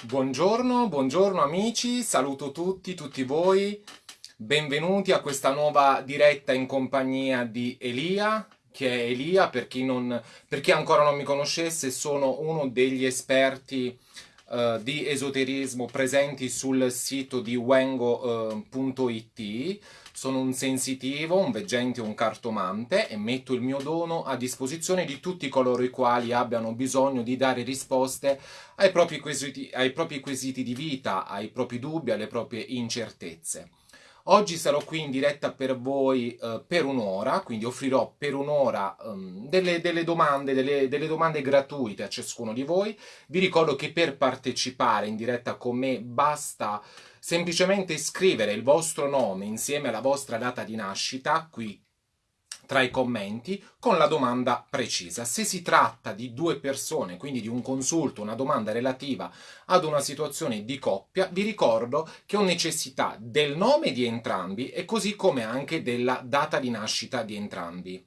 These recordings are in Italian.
Buongiorno, buongiorno amici, saluto tutti, tutti voi, benvenuti a questa nuova diretta in compagnia di Elia, che è Elia, per chi, non, per chi ancora non mi conoscesse, sono uno degli esperti uh, di esoterismo presenti sul sito di wengo.it. Sono un sensitivo, un veggente, un cartomante e metto il mio dono a disposizione di tutti coloro i quali abbiano bisogno di dare risposte ai propri quesiti, ai propri quesiti di vita, ai propri dubbi, alle proprie incertezze. Oggi sarò qui in diretta per voi uh, per un'ora, quindi offrirò per un'ora um, delle, delle, domande, delle, delle, domande gratuite a ciascuno di voi. Vi ricordo che per partecipare in diretta con me basta semplicemente scrivere il vostro nome insieme alla vostra data di nascita qui tra i commenti con la domanda precisa. Se si tratta di due persone, quindi di un consulto, una domanda relativa ad una situazione di coppia, vi ricordo che ho necessità del nome di entrambi e così come anche della data di nascita di entrambi.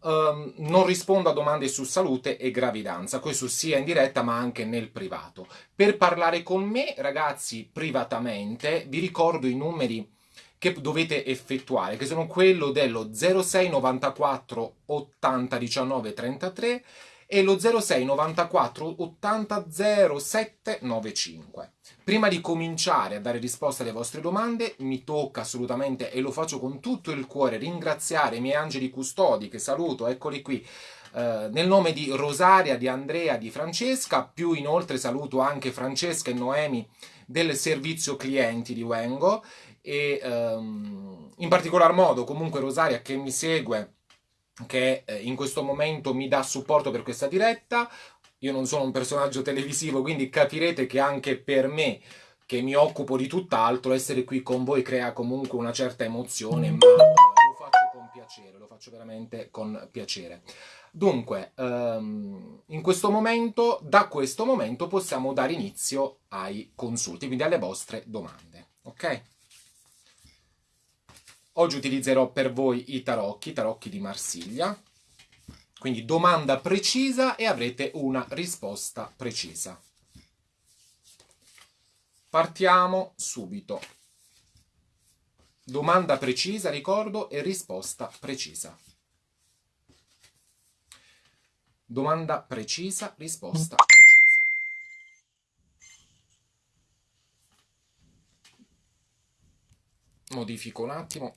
Um, non rispondo a domande su salute e gravidanza, questo sia in diretta ma anche nel privato. Per parlare con me, ragazzi, privatamente, vi ricordo i numeri che dovete effettuare, che sono quello dello 06 94 80 19 33 e lo 06 94 80 07 95. Prima di cominciare a dare risposta alle vostre domande, mi tocca assolutamente, e lo faccio con tutto il cuore, ringraziare i miei angeli custodi, che saluto, eccoli qui, eh, nel nome di Rosaria, di Andrea, di Francesca, più inoltre saluto anche Francesca e Noemi del servizio clienti di Wengo, e um, in particolar modo comunque Rosaria che mi segue, che eh, in questo momento mi dà supporto per questa diretta. Io non sono un personaggio televisivo, quindi capirete che anche per me, che mi occupo di tutt'altro, essere qui con voi crea comunque una certa emozione, ma lo faccio con piacere, lo faccio veramente con piacere. Dunque, um, in questo momento, da questo momento possiamo dare inizio ai consulti, quindi alle vostre domande, ok? Oggi utilizzerò per voi i tarocchi, tarocchi di Marsiglia. Quindi domanda precisa e avrete una risposta precisa. Partiamo subito. Domanda precisa, ricordo, e risposta precisa. Domanda precisa, risposta precisa. Modifico un attimo.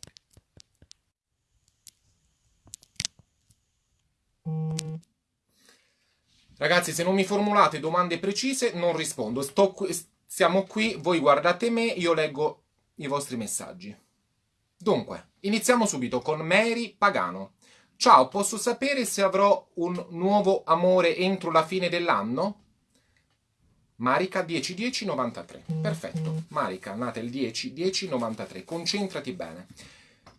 Ragazzi, se non mi formulate domande precise, non rispondo. Qui, siamo qui, voi guardate me, io leggo i vostri messaggi. Dunque, iniziamo subito con Mary Pagano. Ciao, posso sapere se avrò un nuovo amore entro la fine dell'anno? Marica 10-10-93. Perfetto. Marica, nata il 10-10-93. Concentrati bene.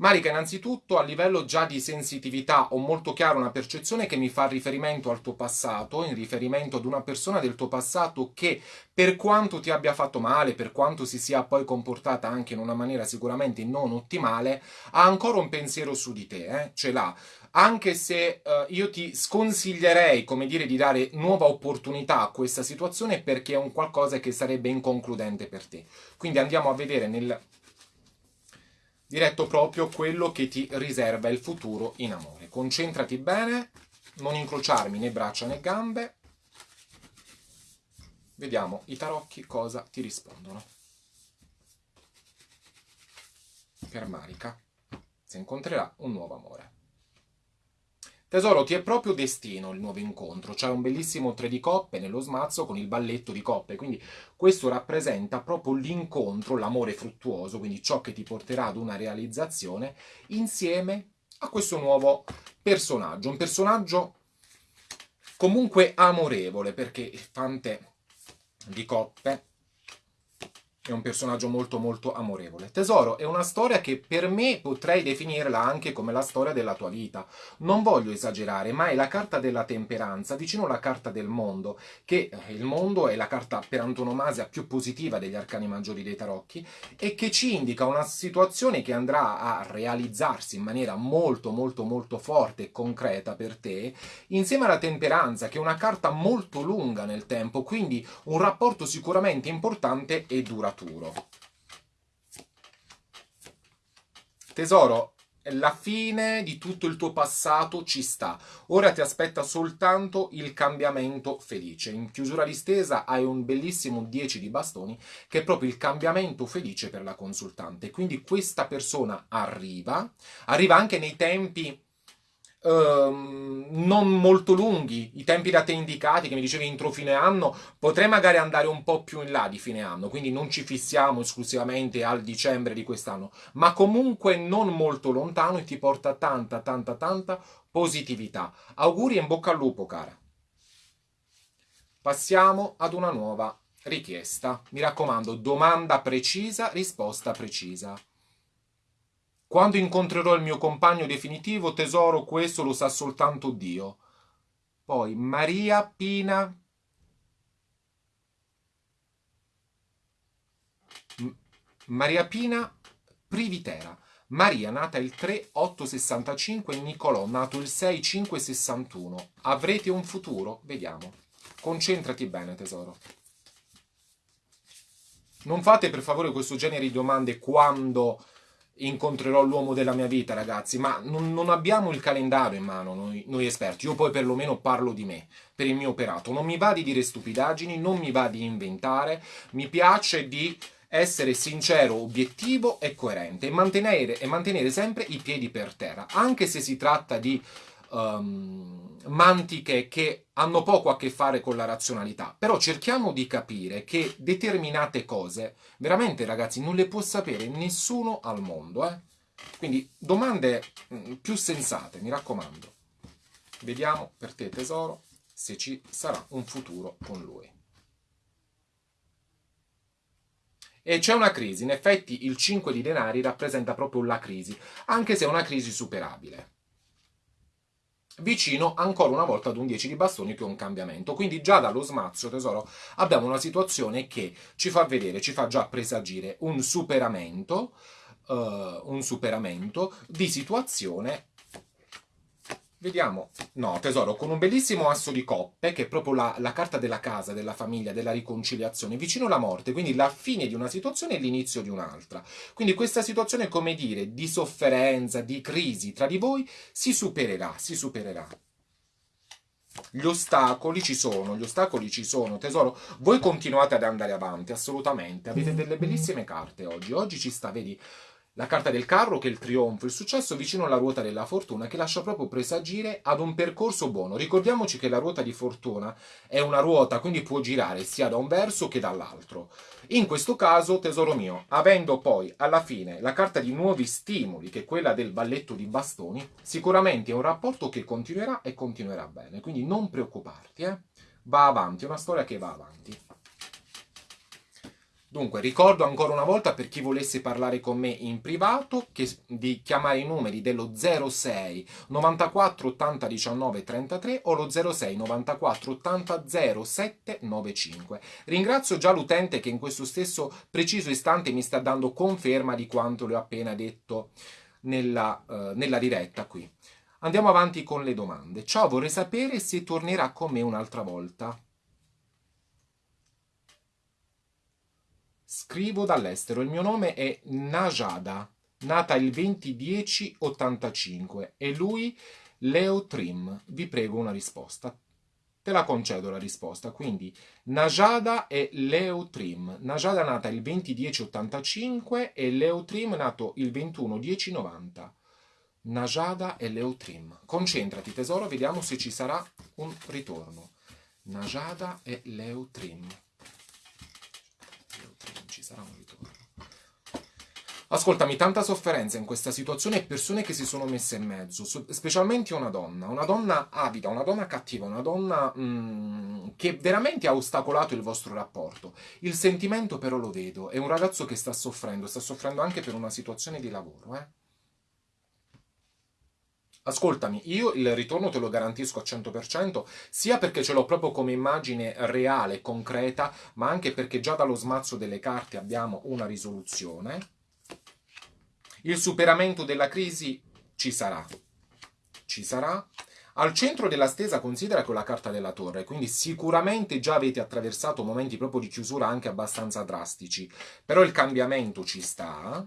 Marica, innanzitutto a livello già di sensitività ho molto chiaro una percezione che mi fa riferimento al tuo passato, in riferimento ad una persona del tuo passato che per quanto ti abbia fatto male, per quanto si sia poi comportata anche in una maniera sicuramente non ottimale, ha ancora un pensiero su di te, eh? ce l'ha anche se uh, io ti sconsiglierei, come dire, di dare nuova opportunità a questa situazione perché è un qualcosa che sarebbe inconcludente per te. Quindi andiamo a vedere nel diretto proprio quello che ti riserva il futuro in amore. Concentrati bene, non incrociarmi né braccia né gambe. Vediamo i tarocchi cosa ti rispondono. Per Marica, si incontrerà un nuovo amore. Tesoro, ti è proprio destino il nuovo incontro. C'è un bellissimo tre di coppe nello smazzo con il balletto di coppe, quindi questo rappresenta proprio l'incontro, l'amore fruttuoso, quindi ciò che ti porterà ad una realizzazione insieme a questo nuovo personaggio. Un personaggio comunque amorevole, perché il fante di coppe è un personaggio molto molto amorevole. Tesoro è una storia che per me potrei definirla anche come la storia della tua vita. Non voglio esagerare, ma è la carta della temperanza, vicino alla carta del mondo, che eh, il mondo è la carta per antonomasia più positiva degli arcani maggiori dei tarocchi e che ci indica una situazione che andrà a realizzarsi in maniera molto molto molto forte e concreta per te, insieme alla temperanza, che è una carta molto lunga nel tempo, quindi un rapporto sicuramente importante e duraturo duraturo. Tesoro, la fine di tutto il tuo passato ci sta. Ora ti aspetta soltanto il cambiamento felice. In chiusura distesa hai un bellissimo 10 di bastoni che è proprio il cambiamento felice per la consultante. Quindi questa persona arriva, arriva anche nei tempi Ehm, non molto lunghi, i tempi da te indicati, che mi dicevi entro fine anno, potrei magari andare un po' più in là di fine anno, quindi non ci fissiamo esclusivamente al dicembre di quest'anno, ma comunque non molto lontano e ti porta tanta, tanta, tanta positività. Auguri e in bocca al lupo, cara. Passiamo ad una nuova richiesta. Mi raccomando, domanda precisa, risposta precisa. Quando incontrerò il mio compagno definitivo, tesoro, questo lo sa soltanto Dio. Poi Maria Pina Maria Pina Privitera. Maria, nata il 3-8-65 e Nicolò, nato il 6-5-61. Avrete un futuro? Vediamo. Concentrati bene, tesoro. Non fate per favore questo genere di domande quando incontrerò l'uomo della mia vita, ragazzi, ma non, non abbiamo il calendario in mano noi, noi, esperti. Io poi perlomeno parlo di me, per il mio operato. Non mi va di dire stupidaggini, non mi va di inventare, mi piace di essere sincero, obiettivo e coerente e mantenere, e mantenere sempre i piedi per terra, anche se si tratta di um, mantiche che hanno poco a che fare con la razionalità. Però cerchiamo di capire che determinate cose, veramente ragazzi, non le può sapere nessuno al mondo. Eh? Quindi domande mm, più sensate, mi raccomando. Vediamo per te tesoro se ci sarà un futuro con lui. E c'è una crisi, in effetti il 5 di denari rappresenta proprio la crisi, anche se è una crisi superabile vicino ancora una volta ad un 10 di bastoni che è un cambiamento. Quindi già dallo smazzo, tesoro, abbiamo una situazione che ci fa vedere, ci fa già presagire un superamento, uh, un superamento di situazione Vediamo, no tesoro, con un bellissimo asso di coppe, che è proprio la, la, carta della casa, della famiglia, della riconciliazione, vicino alla morte, quindi la fine di una situazione e l'inizio di un'altra. Quindi questa situazione, come dire, di sofferenza, di crisi tra di voi, si supererà, si supererà. Gli ostacoli ci sono, gli ostacoli ci sono, tesoro. Voi continuate ad andare avanti, assolutamente. Avete delle bellissime carte oggi. Oggi ci sta, vedi, la carta del carro che è il trionfo, il successo vicino alla ruota della fortuna che lascia proprio presagire ad un percorso buono. Ricordiamoci che la ruota di fortuna è una ruota, quindi può girare sia da un verso che dall'altro. In questo caso, tesoro mio, avendo poi alla fine la carta di nuovi stimoli, che è quella del balletto di bastoni, sicuramente è un rapporto che continuerà e continuerà bene. Quindi non preoccuparti, eh? Va avanti, è una storia che va avanti. Dunque, ricordo ancora una volta per chi volesse parlare con me in privato che, di chiamare i numeri dello 06 94 80 19 33 o lo 06 94 80 07 95. Ringrazio già l'utente che in questo stesso preciso istante mi sta dando conferma di quanto le ho appena detto nella, uh, nella diretta qui. Andiamo avanti con le domande. Ciao, vorrei sapere se tornerà con me un'altra volta. Scrivo dall'estero, il mio nome è Najada, nata il 20-10-85 e lui Leo Trim. Vi prego una risposta. Te la concedo la risposta, quindi Najada e Leo Trim. Najada nata il 20-10-85 e Leo Trim nato il 21-10-90. Najada e Leo Trim. Concentrati tesoro, vediamo se ci sarà un ritorno. Najada e Leo Trim sarà un ritorno. Ascoltami, tanta sofferenza in questa situazione e persone che si sono messe in mezzo, specialmente una donna, una donna avida, una donna cattiva, una donna mm, che veramente ha ostacolato il vostro rapporto. Il sentimento però lo vedo, è un ragazzo che sta soffrendo, sta soffrendo anche per una situazione di lavoro, eh? Ascoltami, io il ritorno te lo garantisco al 100%, sia perché ce l'ho proprio come immagine reale, concreta, ma anche perché già dallo smazzo delle carte abbiamo una risoluzione il superamento della crisi ci sarà. Ci sarà. Al centro della stesa considera con la carta della torre, quindi sicuramente già avete attraversato momenti proprio di chiusura anche abbastanza drastici, però il cambiamento ci sta.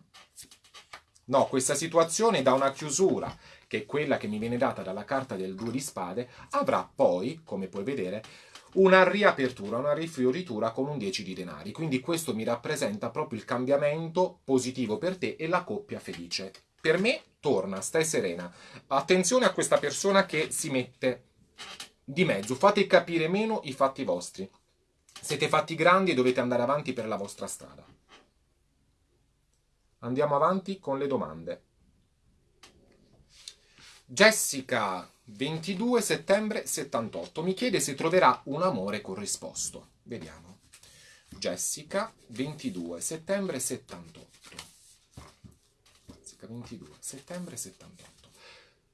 No, questa situazione da una chiusura, che è quella che mi viene data dalla carta del due di spade, avrà poi, come puoi vedere, una riapertura, una rifioritura con un 10 di denari. Quindi questo mi rappresenta proprio il cambiamento positivo per te e la coppia felice. Per me torna, stai serena. Attenzione a questa persona che si mette di mezzo, fate capire meno i fatti vostri. Siete fatti grandi e dovete andare avanti per la vostra strada. Andiamo avanti con le domande. Jessica 22 settembre 78. Mi chiede se troverà un amore corrisposto. Vediamo. Jessica, 22 settembre 78. Jessica, 22 settembre 78.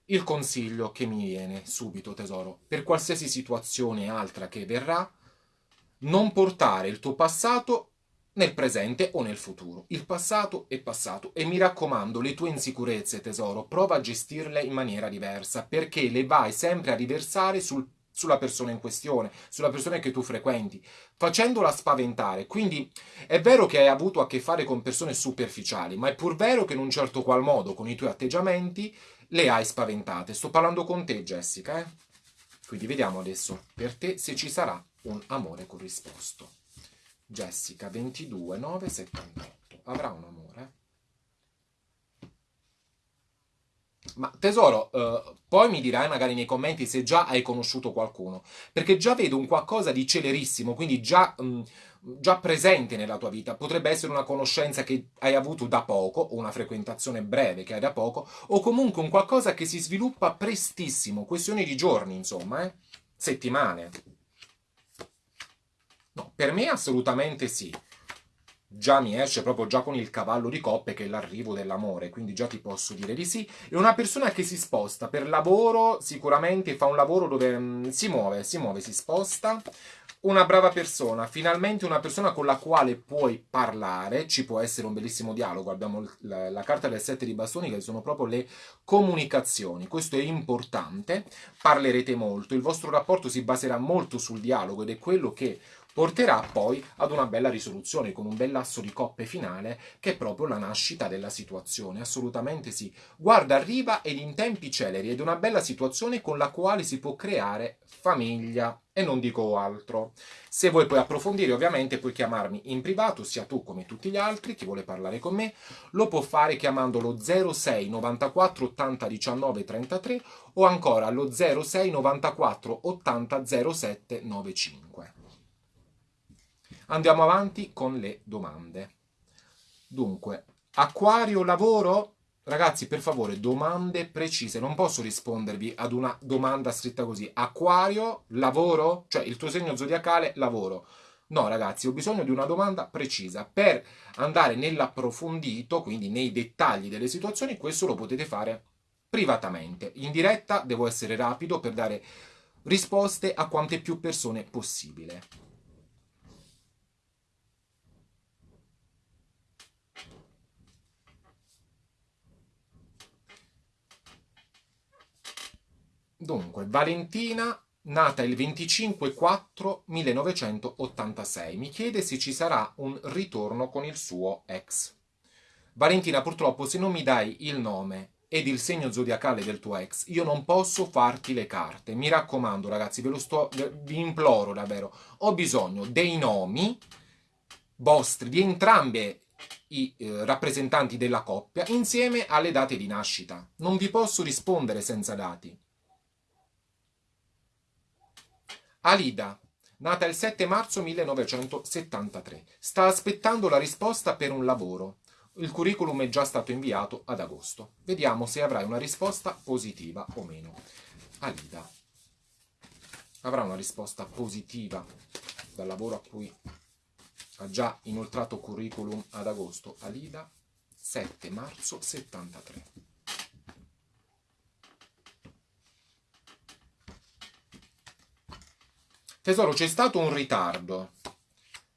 Il consiglio che mi viene subito, tesoro, per qualsiasi situazione altra che verrà, non portare il tuo passato nel presente o nel futuro. Il passato è passato e mi raccomando, le tue insicurezze, tesoro, prova a gestirle in maniera diversa perché le vai sempre a riversare sul, sulla persona in questione, sulla persona che tu frequenti, facendola spaventare. Quindi è vero che hai avuto a che fare con persone superficiali, ma è pur vero che in un certo qual modo, con i tuoi atteggiamenti, le hai spaventate. Sto parlando con te, Jessica, eh? Quindi vediamo adesso per te se ci sarà un amore corrisposto. Jessica 22 9 78 avrà un amore? Ma tesoro, eh, poi mi dirai magari nei commenti se già hai conosciuto qualcuno, perché già vedo un qualcosa di celerissimo, quindi già, mh, mm, già presente nella tua vita. Potrebbe essere una conoscenza che hai avuto da poco, o una frequentazione breve che hai da poco, o comunque un qualcosa che si sviluppa prestissimo, questione di giorni, insomma, eh? settimane. No, per me assolutamente sì. Già mi esce proprio già con il cavallo di coppe che è l'arrivo dell'amore, quindi già ti posso dire di sì. È una persona che si sposta per lavoro, sicuramente fa un lavoro dove mh, mm, si muove, si muove, si sposta. Una brava persona, finalmente una persona con la quale puoi parlare, ci può essere un bellissimo dialogo, abbiamo la, la carta del sette di bastoni che sono proprio le comunicazioni, questo è importante, parlerete molto, il vostro rapporto si baserà molto sul dialogo ed è quello che porterà poi ad una bella risoluzione con un bel lasso di coppe finale che è proprio la nascita della situazione, assolutamente sì. Guarda, arriva ed in tempi celeri ed una bella situazione con la quale si può creare famiglia e non dico altro. Se vuoi poi approfondire ovviamente puoi chiamarmi in privato, sia tu come tutti gli altri, chi vuole parlare con me, lo può fare chiamandolo 06 94 80 19 33 o ancora allo 06 94 80 07 95. Andiamo avanti con le domande. Dunque, acquario lavoro? Ragazzi, per favore, domande precise. Non posso rispondervi ad una domanda scritta così. Acquario, lavoro? Cioè, il tuo segno zodiacale, lavoro. No, ragazzi, ho bisogno di una domanda precisa. Per andare nell'approfondito, quindi nei dettagli delle situazioni, questo lo potete fare privatamente. In diretta devo essere rapido per dare risposte a quante più persone possibile. Dunque, Valentina, nata il 25-4-1986, mi chiede se ci sarà un ritorno con il suo ex. Valentina, purtroppo, se non mi dai il nome ed il segno zodiacale del tuo ex, io non posso farti le carte. Mi raccomando, ragazzi, ve lo sto, vi imploro davvero. Ho bisogno dei nomi vostri, di entrambe i eh, rappresentanti della coppia, insieme alle date di nascita. Non vi posso rispondere senza dati. Alida, nata il 7 marzo 1973, sta aspettando la risposta per un lavoro. il curriculum è già stato inviato ad agosto. Vediamo se avrai una risposta positiva o meno. Alida avrà una risposta positiva dal lavoro a cui ha già inoltrato curriculum ad agosto. Alida 7 marzo 73. Tesoro, c'è stato un ritardo.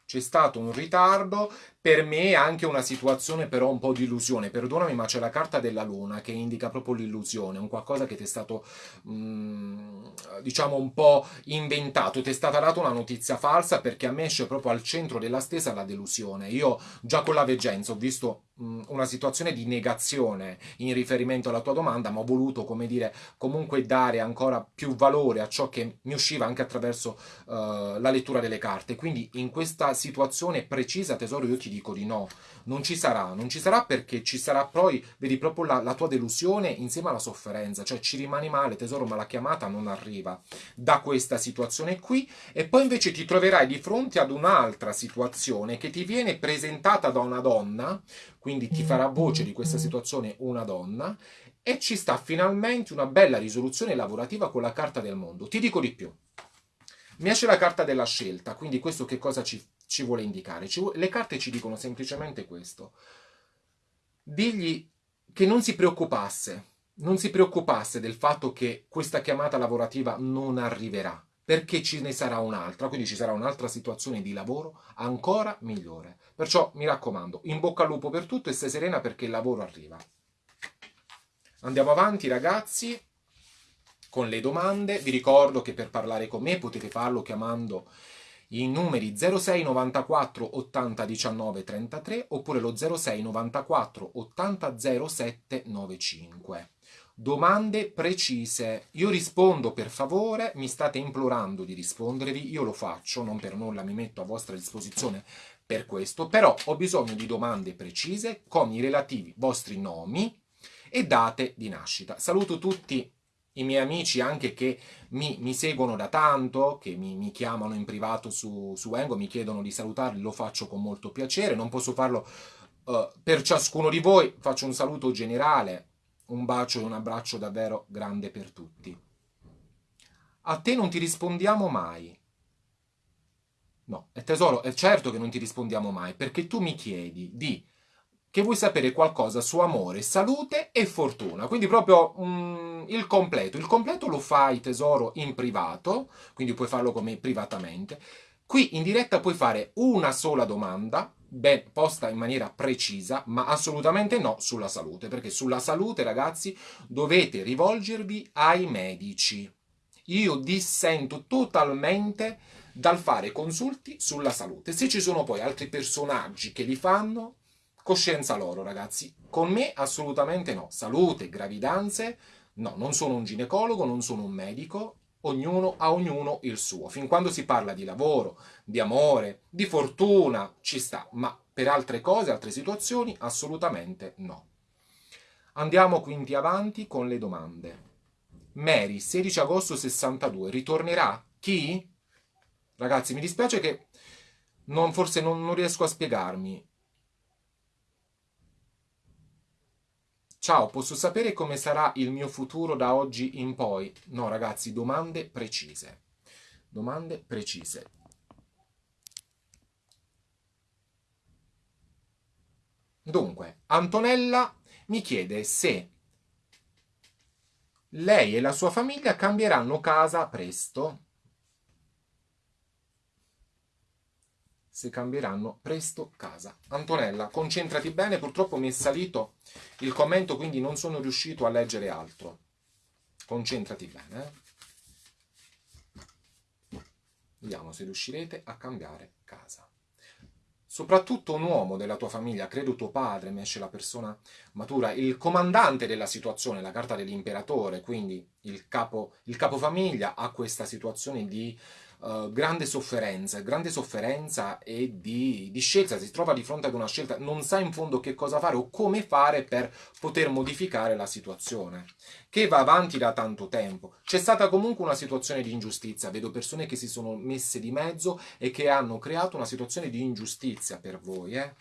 C'è stato un ritardo per me è anche una situazione però un po' di illusione, perdonami ma c'è la carta della luna che indica proprio l'illusione, un qualcosa che ti è stato mm, diciamo un po' inventato, ti è stata data una notizia falsa perché a me esce proprio al centro della stesa la delusione. Io già con la veggenza ho visto mm, una situazione di negazione in riferimento alla tua domanda, ma ho voluto, come dire, comunque dare ancora più valore a ciò che mi usciva anche attraverso uh, la lettura delle carte. Quindi in questa situazione precisa, tesoro, io ti dico di no, non ci sarà, non ci sarà perché ci sarà poi, vedi proprio la, la tua delusione insieme alla sofferenza, cioè ci rimani male tesoro ma la chiamata non arriva da questa situazione qui e poi invece ti troverai di fronte ad un'altra situazione che ti viene presentata da una donna, quindi ti farà voce di questa situazione una donna e ci sta finalmente una bella risoluzione lavorativa con la carta del mondo. Ti dico di più. Mi esce la carta della scelta, quindi questo che cosa ci ci vuole indicare? Ci vuole... le carte ci dicono semplicemente questo. Digli che non si preoccupasse, non si preoccupasse del fatto che questa chiamata lavorativa non arriverà, perché ce ne sarà un'altra, quindi ci sarà un'altra situazione di lavoro ancora migliore. Perciò mi raccomando, in bocca al lupo per tutto e stai serena perché il lavoro arriva. Andiamo avanti ragazzi con le domande. Vi ricordo che per parlare con me potete farlo chiamando i numeri 06 94 80 19 33 oppure lo 06 94 80 07 95. Domande precise. Io rispondo per favore, mi state implorando di rispondervi, io lo faccio, non per nulla mi metto a vostra disposizione per questo, però ho bisogno di domande precise con i relativi vostri nomi e date di nascita. Saluto tutti i miei amici anche che mi, mi seguono da tanto, che mi, mi chiamano in privato su, su, Engo, mi chiedono di salutarli, lo faccio con molto piacere, non posso farlo uh, per ciascuno di voi, faccio un saluto generale, un bacio e un abbraccio davvero grande per tutti. A te non ti rispondiamo mai. No, è tesoro, è certo che non ti rispondiamo mai, perché tu mi chiedi di che vuoi sapere qualcosa su amore, salute e fortuna. Quindi proprio mm, il completo. Il completo lo fai tesoro in privato, quindi puoi farlo come privatamente. Qui in diretta puoi fare una sola domanda, ben posta in maniera precisa, ma assolutamente no sulla salute, perché sulla salute, ragazzi, dovete rivolgervi ai medici. Io dissento totalmente dal fare consulti sulla salute. Se ci sono poi altri personaggi che li fanno, Coscienza loro, ragazzi. Con me assolutamente no. Salute, gravidanze, no, non sono un ginecologo, non sono un medico, ognuno a ognuno il suo. Fin quando si parla di lavoro, di amore, di fortuna, ci sta, ma per altre cose, altre situazioni, assolutamente no. Andiamo quindi avanti con le domande. Mary, 16 agosto 62, ritornerà? Chi? Ragazzi, mi dispiace che non, forse non, non riesco a spiegarmi. Ciao, posso sapere come sarà il mio futuro da oggi in poi? No, ragazzi, domande precise. Domande precise. Dunque, Antonella mi chiede se lei e la sua famiglia cambieranno casa presto. Se cambieranno presto casa. Antonella, concentrati bene, purtroppo mi è salito il commento, quindi non sono riuscito a leggere altro. Concentrati bene. Eh? Vediamo se riuscirete a cambiare casa. Soprattutto un uomo della tua famiglia, credo tuo padre, mi esce la persona matura, il comandante della situazione, la carta dell'imperatore, quindi il capo, il capofamiglia ha questa situazione di uh, grande sofferenza, grande sofferenza e di, di, scelta, si trova di fronte ad una scelta, non sa in fondo che cosa fare o come fare per poter modificare la situazione, che va avanti da tanto tempo. C'è stata comunque una situazione di ingiustizia, vedo persone che si sono messe di mezzo e che hanno creato una situazione di ingiustizia per voi, eh?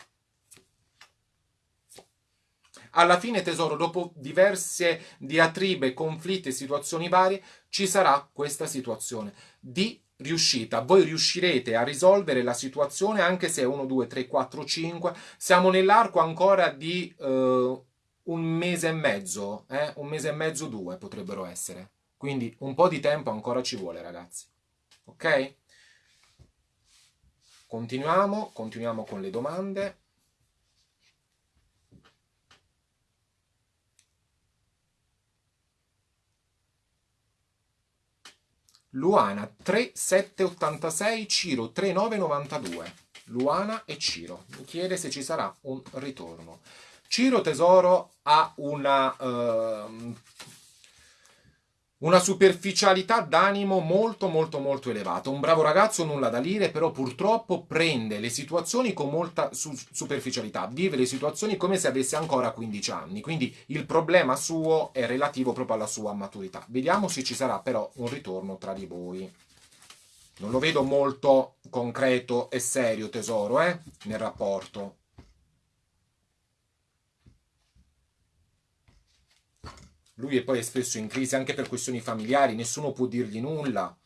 Alla fine, tesoro, dopo diverse diatribe, conflitti e situazioni varie, ci sarà questa situazione di riuscita. Voi riuscirete a risolvere la situazione anche se è 1, 2, 3, 4, 5. Siamo nell'arco ancora di uh, un mese e mezzo, eh? un mese e mezzo, due potrebbero essere. Quindi un po' di tempo ancora ci vuole, ragazzi. Ok? Continuiamo, continuiamo con le domande. Luana 3786, Ciro 3992. Luana e Ciro. Mi chiede se ci sarà un ritorno. Ciro Tesoro ha una uh, una superficialità d'animo molto molto molto elevata. Un bravo ragazzo, nulla da dire, però purtroppo prende le situazioni con molta su superficialità, vive le situazioni come se avesse ancora 15 anni, quindi il problema suo è relativo proprio alla sua maturità. Vediamo se ci sarà però un ritorno tra di voi. Non lo vedo molto concreto e serio, tesoro, eh, nel rapporto. Lui è poi spesso in crisi anche per questioni familiari, nessuno può dirgli nulla.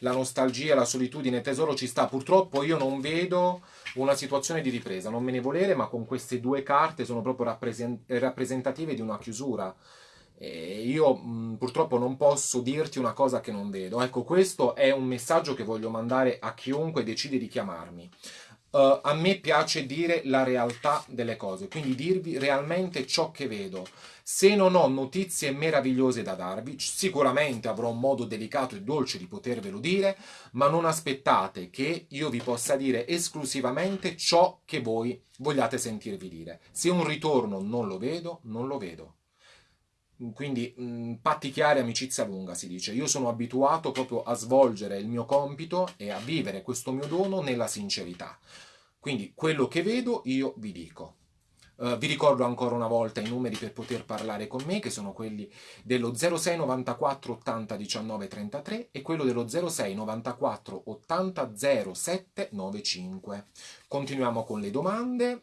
La nostalgia, la solitudine, tesoro ci sta. Purtroppo io non vedo una situazione di ripresa, non me ne volere, ma con queste due carte sono proprio rappresentative di una chiusura. E io mh, purtroppo non posso dirti una cosa che non vedo. Ecco, questo è un messaggio che voglio mandare a chiunque decide di chiamarmi. Uh, a me piace dire la realtà delle cose, quindi dirvi realmente ciò che vedo. Se non ho notizie meravigliose da darvi, sicuramente avrò un modo delicato e dolce di potervelo dire, ma non aspettate che io vi possa dire esclusivamente ciò che voi vogliate sentirvi dire. Se un ritorno non lo vedo, non lo vedo. Quindi mh, patti chiari, amicizia lunga si dice. Io sono abituato proprio a svolgere il mio compito e a vivere questo mio dono nella sincerità. Quindi quello che vedo io vi dico. Uh, vi ricordo ancora una volta i numeri per poter parlare con me, che sono quelli dello 06 94 80 19 33 e quello dello 06 94 80 07 95. Continuiamo con le domande.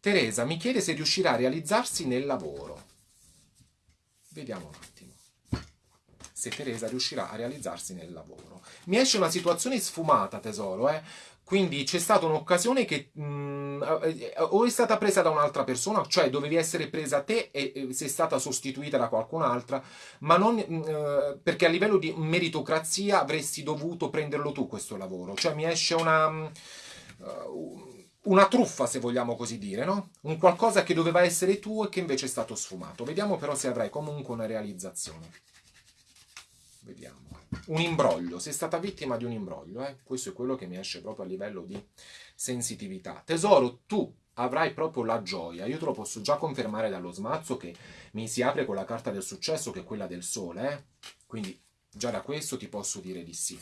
Teresa mi chiede se riuscirà a realizzarsi nel lavoro. Vediamo un attimo se Teresa riuscirà a realizzarsi nel lavoro. Mi esce una situazione sfumata, tesoro, eh? Quindi c'è stata un'occasione che mh, mm, o è stata presa da un'altra persona, cioè dovevi essere presa te e, e sei stata sostituita da qualcun'altra, ma non mh, mm, eh, perché a livello di meritocrazia avresti dovuto prenderlo tu questo lavoro. Cioè mi esce una... Uh, una truffa, se vogliamo così dire, no? Un qualcosa che doveva essere tuo e che invece è stato sfumato. Vediamo però se avrai comunque una realizzazione. Vediamo. Un imbroglio, sei stata vittima di un imbroglio, eh? Questo è quello che mi esce proprio a livello di sensitività. Tesoro, tu avrai proprio la gioia. Io te lo posso già confermare dallo smazzo che mi si apre con la carta del successo, che è quella del sole, eh? Quindi già da questo ti posso dire di sì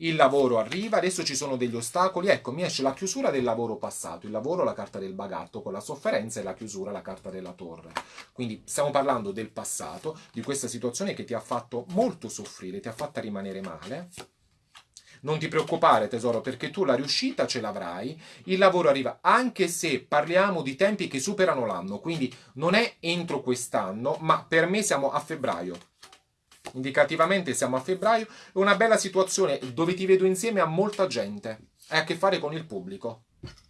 il lavoro arriva, adesso ci sono degli ostacoli, ecco mi esce la chiusura del lavoro passato, il lavoro la carta del bagatto con la sofferenza e la chiusura la carta della torre. Quindi stiamo parlando del passato, di questa situazione che ti ha fatto molto soffrire, ti ha fatta rimanere male. Non ti preoccupare tesoro perché tu la riuscita ce l'avrai, il lavoro arriva anche se parliamo di tempi che superano l'anno, quindi non è entro quest'anno ma per me siamo a febbraio indicativamente siamo a febbraio, è una bella situazione dove ti vedo insieme a molta gente, hai a che fare con il pubblico.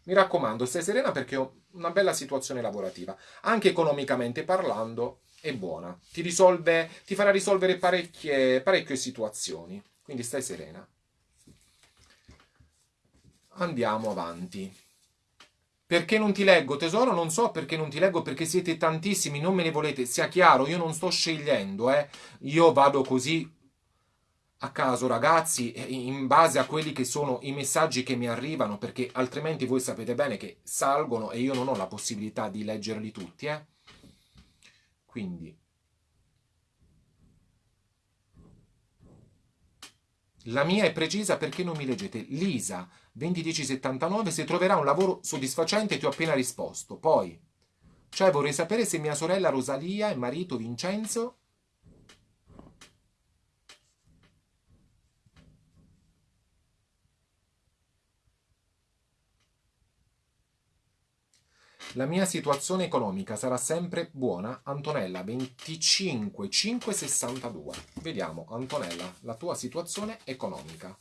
Mi raccomando, stai serena perché ho una bella situazione lavorativa, anche economicamente parlando è buona, ti, risolve, ti farà risolvere parecchie, parecchie situazioni, quindi stai serena. Andiamo avanti. Perché non ti leggo, tesoro? Non so perché non ti leggo, perché siete tantissimi, non me ne volete. Sia chiaro, io non sto scegliendo, eh. Io vado così a caso, ragazzi, in base a quelli che sono i messaggi che mi arrivano, perché altrimenti voi sapete bene che salgono e io non ho la possibilità di leggerli tutti, eh. Quindi... La mia è precisa perché non mi leggete. Lisa, 201079 se troverà un lavoro soddisfacente ti ho appena risposto. Poi, cioè vorrei sapere se mia sorella Rosalia e marito Vincenzo La mia situazione economica sarà sempre buona. Antonella 25562. Vediamo Antonella, la tua situazione economica.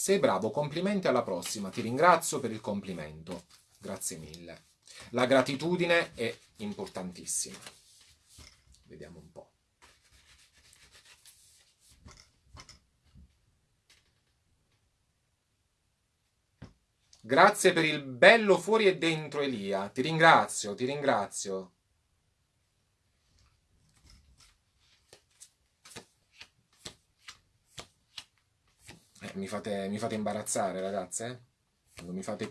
Sei bravo, complimenti alla prossima. Ti ringrazio per il complimento. Grazie mille. La gratitudine è importantissima. Vediamo un po'. Grazie per il bello fuori e dentro Elia. Ti ringrazio, ti ringrazio. Eh, mi, fate, mi fate imbarazzare, ragazze. Quando mi fate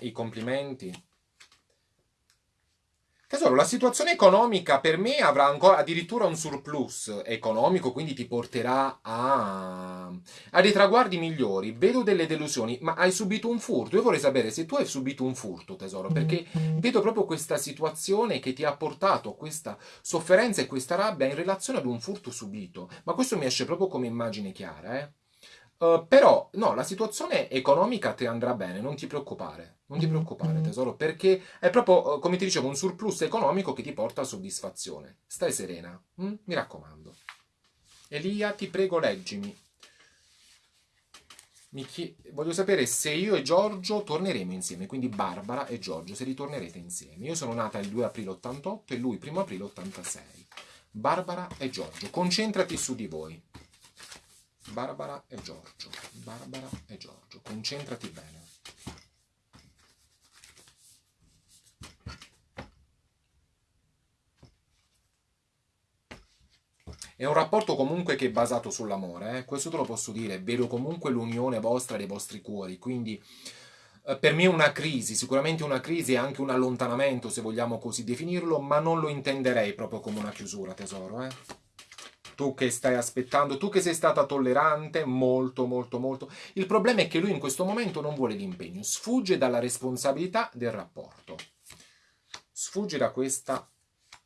i complimenti. Tesoro, la situazione economica per me avrà ancora addirittura un surplus economico, quindi ti porterà a, a dei traguardi migliori. Vedo delle delusioni, ma hai subito un furto. Io vorrei sapere se tu hai subito un furto, tesoro, perché vedo proprio questa situazione che ti ha portato questa sofferenza e questa rabbia in relazione ad un furto subito. Ma questo mi esce proprio come immagine chiara, eh? Uh, però, no, la situazione economica ti andrà bene, non ti preoccupare. Non ti preoccupare, tesoro, perché è proprio, uh, come ti dicevo, un surplus economico che ti porta a soddisfazione. Stai serena, hm? mi raccomando. Elia, ti prego, leggimi. Chi... Voglio sapere se io e Giorgio torneremo insieme, quindi Barbara e Giorgio, se ritornerete insieme. Io sono nata il 2 aprile 88 e lui 1 aprile 86. Barbara e Giorgio, concentrati su di voi. Barbara e Giorgio, Barbara e Giorgio, concentrati bene. È un rapporto comunque che è basato sull'amore, eh? questo te lo posso dire, vedo comunque l'unione vostra dei vostri cuori, quindi eh, per me è una crisi, sicuramente una crisi e anche un allontanamento se vogliamo così definirlo, ma non lo intenderei proprio come una chiusura tesoro. Eh? Tu che stai aspettando, tu che sei stata tollerante, molto, molto, molto. Il problema è che lui in questo momento non vuole l'impegno, sfugge dalla responsabilità del rapporto. Sfugge da questa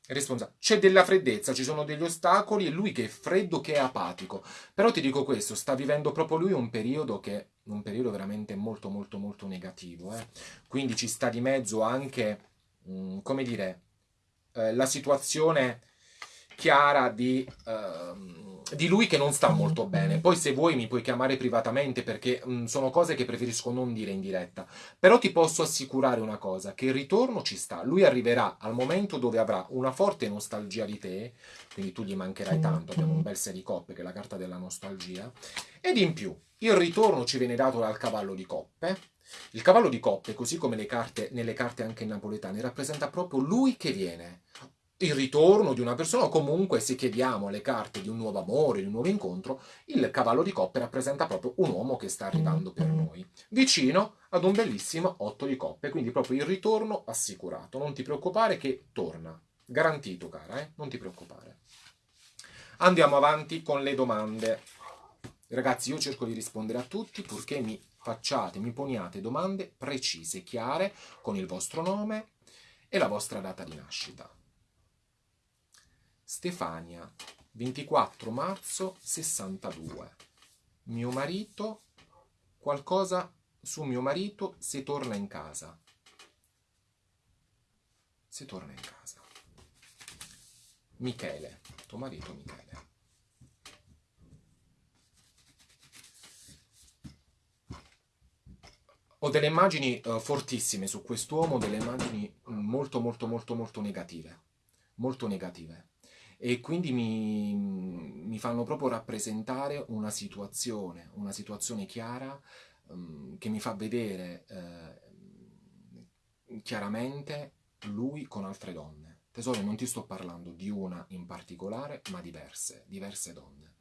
responsabilità. C'è della freddezza, ci sono degli ostacoli e lui che è freddo, che è apatico. Però ti dico questo, sta vivendo proprio lui un periodo che un periodo veramente molto, molto, molto negativo. Eh? Quindi ci sta di mezzo anche, mh, mm, come dire, eh, la situazione chiara di, uh, di, lui che non sta molto bene. Poi se vuoi mi puoi chiamare privatamente perché mh, mm, sono cose che preferisco non dire in diretta. Però ti posso assicurare una cosa, che il ritorno ci sta. Lui arriverà al momento dove avrà una forte nostalgia di te, quindi tu gli mancherai tanto, abbiamo un bel 6 di coppe che è la carta della nostalgia, ed in più il ritorno ci viene dato dal cavallo di coppe, il cavallo di coppe, così come carte, nelle carte anche napoletane, rappresenta proprio lui che viene, il ritorno di una persona o comunque se chiediamo le carte di un nuovo amore, di un nuovo incontro, il cavallo di coppe rappresenta proprio un uomo che sta arrivando per noi, vicino ad un bellissimo otto di coppe, quindi proprio il ritorno assicurato. Non ti preoccupare che torna, garantito cara, eh? non ti preoccupare. Andiamo avanti con le domande. Ragazzi, io cerco di rispondere a tutti purché mi facciate, mi poniate domande precise, chiare, con il vostro nome e la vostra data di nascita. Stefania, 24 marzo 62. Mio marito, qualcosa su mio marito se torna in casa. Se torna in casa. Michele, tuo marito Michele. Ho delle immagini uh, fortissime su quest'uomo, delle immagini molto molto molto molto negative. Molto negative e quindi mi, mi fanno proprio rappresentare una situazione, una situazione chiara um, che mi fa vedere eh, chiaramente lui con altre donne. Tesoro, non ti sto parlando di una in particolare, ma diverse, diverse donne.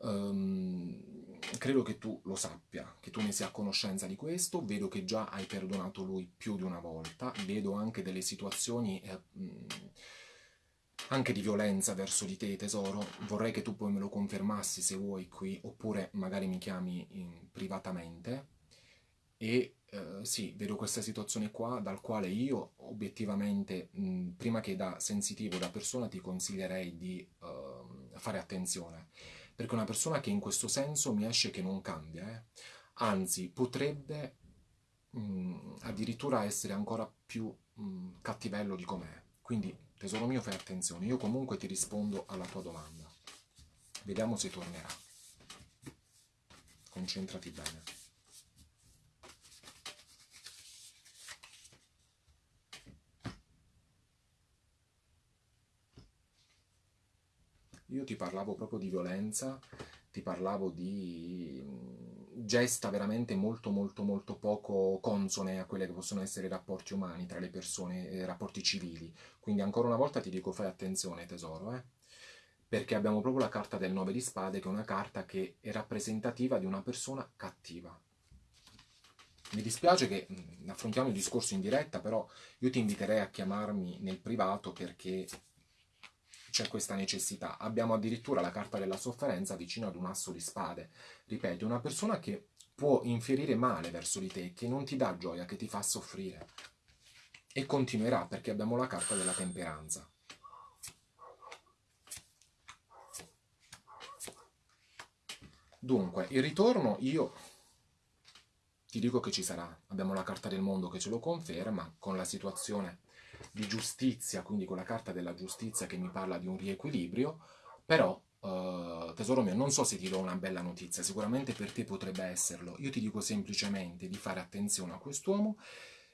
Um, credo che tu lo sappia, che tu ne sia a conoscenza di questo, vedo che già hai perdonato lui più di una volta, vedo anche delle situazioni... Eh, anche di violenza verso di te, tesoro. Vorrei che tu poi me lo confermassi se vuoi qui, oppure magari mi chiami privatamente. E eh, sì, vedo questa situazione qua, dal quale io obiettivamente, mh, prima che da sensitivo, da persona, ti consiglierei di uh, fare attenzione. Perché una persona che in questo senso mi esce che non cambia, eh? anzi, potrebbe mh, addirittura essere ancora più mh, mm, cattivello di com'è. Quindi, tesoro mio, fai attenzione. Io comunque ti rispondo alla tua domanda. Vediamo se tornerà. Concentrati bene. Io ti parlavo proprio di violenza, ti parlavo di gesta veramente molto molto molto poco consone a quelle che possono essere i rapporti umani tra le persone, i rapporti civili. Quindi ancora una volta ti dico fai attenzione tesoro, eh? perché abbiamo proprio la carta del 9 di spade che è una carta che è rappresentativa di una persona cattiva. Mi dispiace che mh, affrontiamo il discorso in diretta, però io ti inviterei a chiamarmi nel privato perché c'è questa necessità. Abbiamo addirittura la carta della sofferenza vicino ad un asso di spade. Ripeto, una persona che può infierire male verso di te, che non ti dà gioia, che ti fa soffrire. E continuerà perché abbiamo la carta della temperanza. Dunque, il ritorno io ti dico che ci sarà. Abbiamo la carta del mondo che ce lo conferma, con la situazione di giustizia, quindi con la carta della giustizia che mi parla di un riequilibrio, però Uh, tesoro mio, non so se ti do una bella notizia, sicuramente per te potrebbe esserlo. Io ti dico semplicemente di fare attenzione a quest'uomo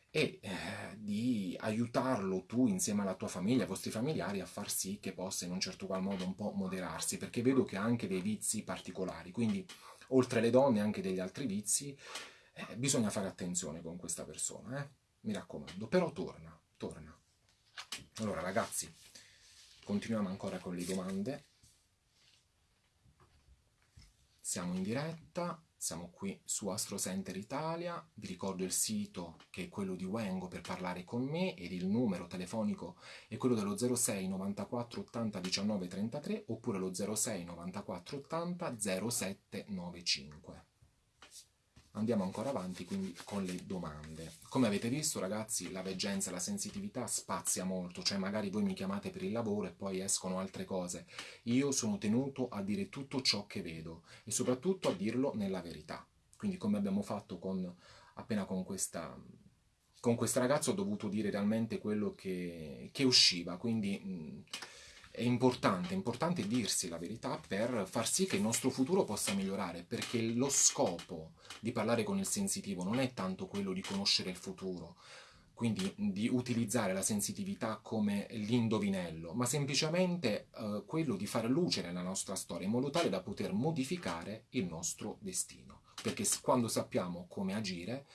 e eh, di aiutarlo tu insieme alla tua famiglia, ai vostri familiari, a far sì che possa in un certo qual modo un po' moderarsi, perché vedo che ha anche dei vizi particolari, quindi oltre alle donne anche degli altri vizi, eh, bisogna fare attenzione con questa persona, eh? mi raccomando, però torna, torna. Allora ragazzi, continuiamo ancora con le domande. Siamo in diretta, siamo qui su Astro Center Italia, vi ricordo il sito che è quello di Wengo per parlare con me ed il numero telefonico è quello dello 06 94 80 19 33 oppure lo 06 94 80 07 95 andiamo ancora avanti quindi con le domande. Come avete visto ragazzi la veggenza, la sensitività spazia molto, cioè magari voi mi chiamate per il lavoro e poi escono altre cose. Io sono tenuto a dire tutto ciò che vedo e soprattutto a dirlo nella verità. Quindi come abbiamo fatto con, appena con questa... Con questo ragazzo ho dovuto dire realmente quello che, che usciva, quindi mh, è importante, è importante dirsi la verità per far sì che il nostro futuro possa migliorare, perché lo scopo di parlare con il sensitivo non è tanto quello di conoscere il futuro, quindi di utilizzare la sensitività come l'indovinello, ma semplicemente eh, quello di fare luce nella nostra storia in modo tale da poter modificare il nostro destino. Perché quando sappiamo come agire,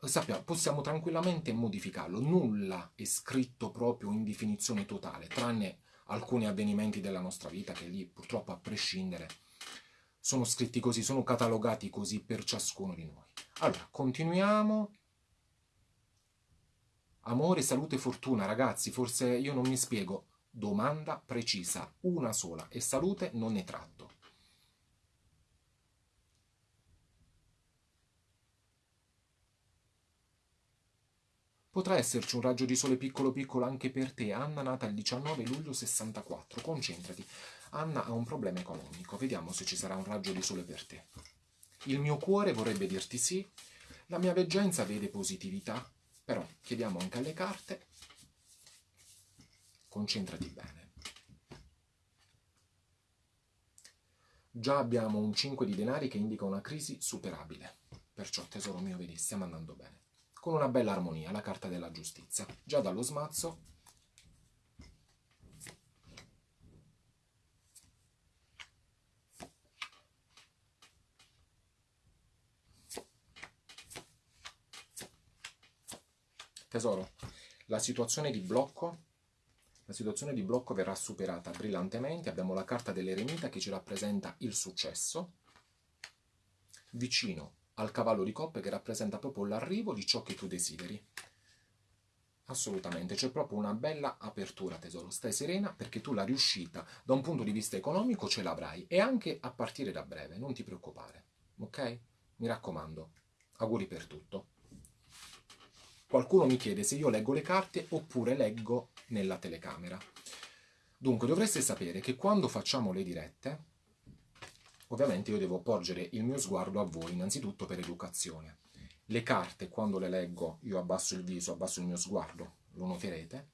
sappiamo, possiamo tranquillamente modificarlo. Nulla è scritto proprio in definizione totale, tranne alcuni avvenimenti della nostra vita che lì purtroppo a prescindere sono scritti così, sono catalogati così per ciascuno di noi. Allora, continuiamo. Amore, salute, fortuna, ragazzi, forse io non mi spiego. Domanda precisa, una sola, e salute non ne tratto. Potrà esserci un raggio di sole piccolo piccolo anche per te, Anna nata il 19 luglio 64. Concentrati. Anna ha un problema economico. Vediamo se ci sarà un raggio di sole per te. Il mio cuore vorrebbe dirti sì. La mia veggenza vede positività. Però chiediamo anche alle carte. Concentrati bene. Già abbiamo un 5 di denari che indica una crisi superabile. Perciò, tesoro mio, vedi, stiamo andando bene con una bella armonia, la carta della giustizia. Già dallo smazzo Tesoro, la situazione di blocco la situazione di blocco verrà superata brillantemente. Abbiamo la carta dell'eremita che ci rappresenta il successo. Vicino al cavallo di coppe che rappresenta proprio l'arrivo di ciò che tu desideri. Assolutamente, c'è proprio una bella apertura tesoro, stai serena perché tu la riuscita da un punto di vista economico ce l'avrai e anche a partire da breve, non ti preoccupare, ok? Mi raccomando, auguri per tutto. Qualcuno mi chiede se io leggo le carte oppure leggo nella telecamera. Dunque dovreste sapere che quando facciamo le dirette Ovviamente io devo porgere il mio sguardo a voi, innanzitutto per educazione. le carte, quando le leggo, io abbasso il viso, abbasso il mio sguardo, lo noterete.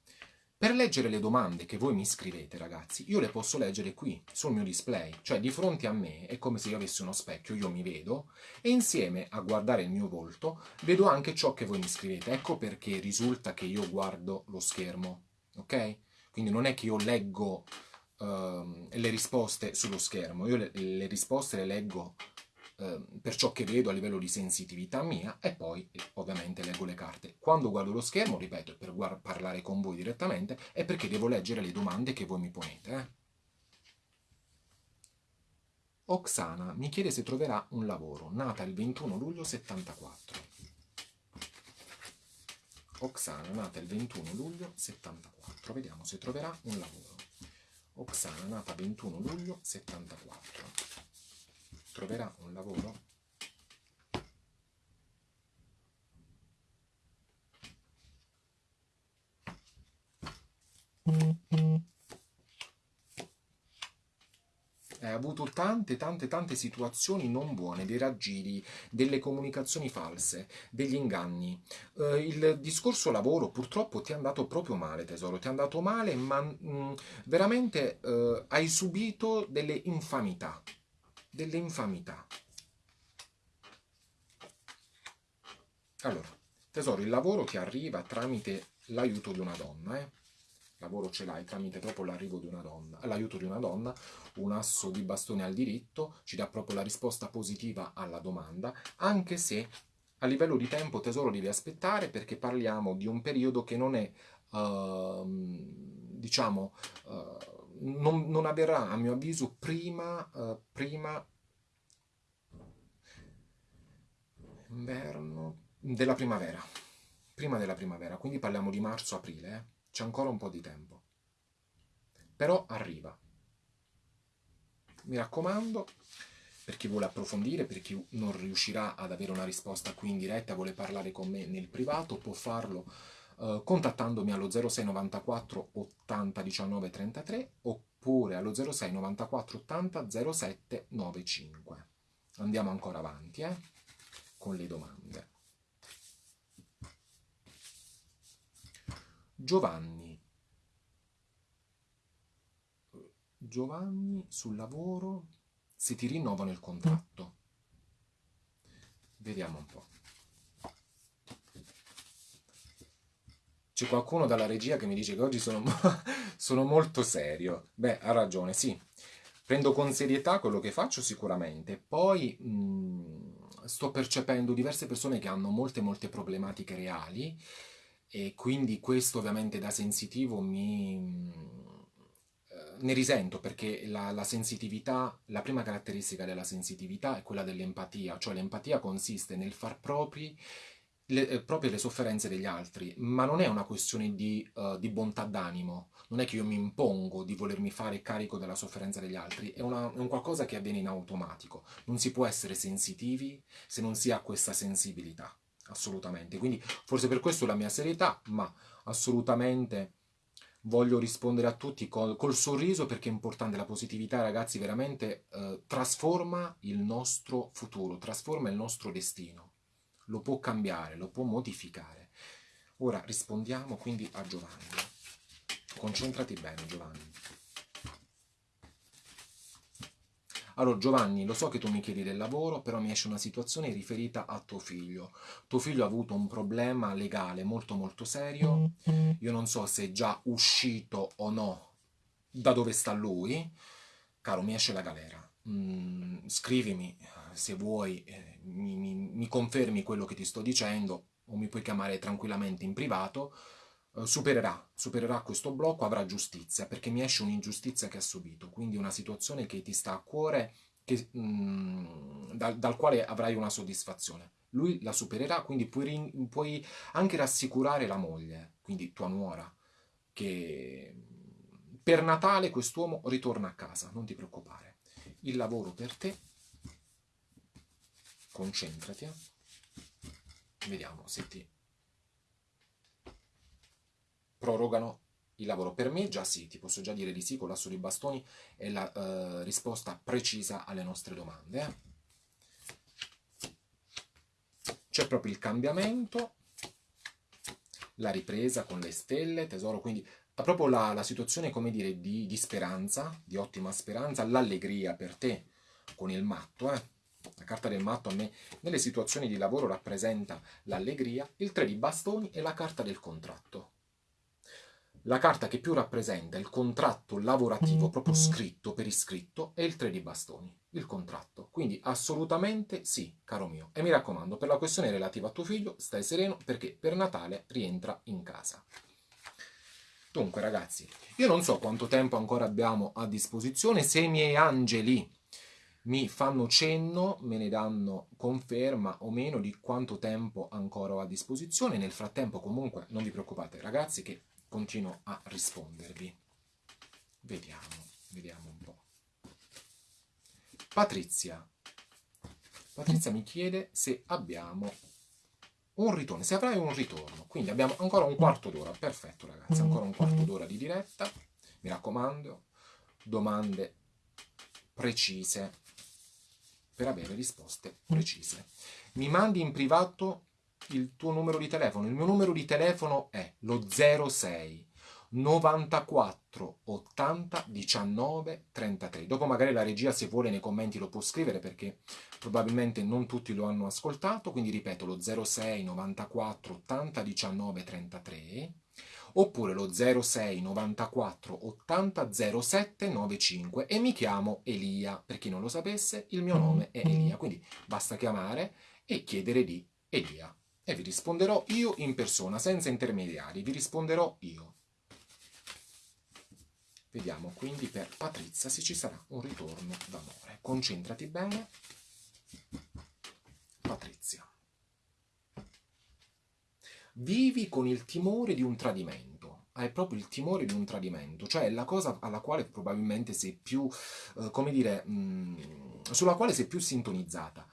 Per leggere le domande che voi mi scrivete, ragazzi, io le posso leggere qui, sul mio display, cioè di fronte a me, è come se io avessi uno specchio, io mi vedo, e insieme a guardare il mio volto, vedo anche ciò che voi mi scrivete. Ecco perché risulta che io guardo lo schermo, ok? Quindi non è che io leggo uh, le risposte sullo schermo, io le, le risposte le leggo Ehm, per ciò che vedo a livello di sensitività mia e poi ovviamente leggo le carte. Quando guardo lo schermo, ripeto, per parlare con voi direttamente, è perché devo leggere le domande che voi mi ponete. Eh? Oksana mi chiede se troverà un lavoro, nata il 21 luglio 74. Oksana, nata il 21 luglio 74. Vediamo se troverà un lavoro. Oksana, nata il 21 luglio 74 troverà un lavoro ha avuto tante, tante, tante situazioni non buone, dei raggiri, delle comunicazioni false, degli inganni. Eh, il discorso lavoro purtroppo ti è andato proprio male, tesoro, ti è andato male, ma mh, mm, veramente eh, hai subito delle infamità delle infamità. Allora, tesoro, il lavoro ti arriva tramite l'aiuto di una donna, eh? Lavoro ce l'hai tramite proprio l'arrivo di una donna, l'aiuto di una donna, un asso di bastone al diritto, ci dà proprio la risposta positiva alla domanda, anche se a livello di tempo, tesoro, devi aspettare perché parliamo di un periodo che non è, uh, diciamo, uh, non, non, avverrà a mio avviso prima, uh, prima inverno della primavera prima della primavera quindi parliamo di marzo-aprile eh? C'è ancora un po' di tempo però arriva mi raccomando per chi vuole approfondire, per chi non riuscirà ad avere una risposta qui in diretta, vuole parlare con me nel privato, può farlo eh, contattandomi allo 06 94 80 19 33 oppure allo 06 94 80 07 95. Andiamo ancora avanti eh, con le domande. Giovanni. Giovanni sul lavoro se ti rinnovano il contratto. Vediamo un po'. C'è qualcuno dalla regia che mi dice che oggi sono, sono molto serio. Beh, ha ragione, sì. Prendo con serietà quello che faccio sicuramente. Poi mh, mm, sto percependo diverse persone che hanno molte, molte problematiche reali e quindi questo ovviamente da sensitivo mi eh, ne risento perché la, la, sensitività, la prima caratteristica della sensitività è quella dell'empatia, cioè l'empatia consiste nel far propri le, eh, proprio le sofferenze degli altri, ma non è una questione di, uh, di, bontà d'animo, non è che io mi impongo di volermi fare carico della sofferenza degli altri, è, una, è un qualcosa che avviene in automatico, non si può essere sensitivi se non si ha questa sensibilità, assolutamente, quindi forse per questo la mia serietà, ma assolutamente voglio rispondere a tutti col, col, sorriso perché è importante la positività ragazzi veramente eh, trasforma il nostro futuro trasforma il nostro destino lo può cambiare, lo può modificare. Ora rispondiamo quindi a Giovanni. Concentrati bene Giovanni. Allora Giovanni, lo so che tu mi chiedi del lavoro, però mi esce una situazione riferita a tuo figlio. Tuo figlio ha avuto un problema legale molto molto serio. Io non so se è già uscito o no da dove sta lui. Caro, mi esce la galera. Mm, scrivimi se vuoi, eh, mi, mi, mi, confermi quello che ti sto dicendo o mi puoi chiamare tranquillamente in privato, supererà, supererà questo blocco, avrà giustizia, perché mi esce un'ingiustizia che ha subito, quindi una situazione che ti sta a cuore, che, mm, dal, dal, quale avrai una soddisfazione. Lui la supererà, quindi puoi, puoi anche rassicurare la moglie, quindi tua nuora, che per Natale quest'uomo ritorna a casa, non ti preoccupare. Il lavoro per te concentrati. Vediamo se ti prorogano il lavoro. Per me già sì, ti posso già dire di sì con l'asso di bastoni è la uh, risposta precisa alle nostre domande. Eh. c'è proprio il cambiamento, la ripresa con le stelle, tesoro, quindi proprio la, la situazione, come dire, di, di, speranza, di ottima speranza, l'allegria per te con il matto, eh? La carta del matto a me nelle situazioni di lavoro rappresenta l'allegria, il 3 di bastoni e la carta del contratto. La carta che più rappresenta il contratto lavorativo proprio scritto per iscritto è il 3 di bastoni, il contratto. Quindi assolutamente sì, caro mio. E mi raccomando, per la questione relativa a tuo figlio, stai sereno perché per Natale rientra in casa. Dunque ragazzi, io non so quanto tempo ancora abbiamo a disposizione, se i miei angeli mi fanno cenno, me ne danno conferma o meno di quanto tempo ancora ho a disposizione. Nel frattempo comunque non vi preoccupate ragazzi che continuo a rispondervi. Vediamo, vediamo un po'. Patrizia. Patrizia mi chiede se abbiamo un ritorno, se avrai un ritorno. Quindi abbiamo ancora un quarto d'ora. Perfetto ragazzi, ancora un quarto d'ora di diretta. Mi raccomando, domande precise per avere risposte precise. Mi mandi in privato il tuo numero di telefono. Il mio numero di telefono è lo 06 94 80 19 33. Dopo magari la regia se vuole nei commenti lo può scrivere perché probabilmente non tutti lo hanno ascoltato, quindi ripeto lo 06 94 80 19 33 oppure lo 06 94 80 07 95 e mi chiamo Elia, per chi non lo sapesse il mio nome è Elia, quindi basta chiamare e chiedere di Elia e vi risponderò io in persona, senza intermediari, vi risponderò io. Vediamo quindi per Patrizia se ci sarà un ritorno d'amore. Concentrati bene. Patrizia. Vivi con il timore di un tradimento. Hai proprio il timore di un tradimento, cioè la cosa alla quale probabilmente sei più, eh, come dire, mh, mm, sulla quale sei più sintonizzata.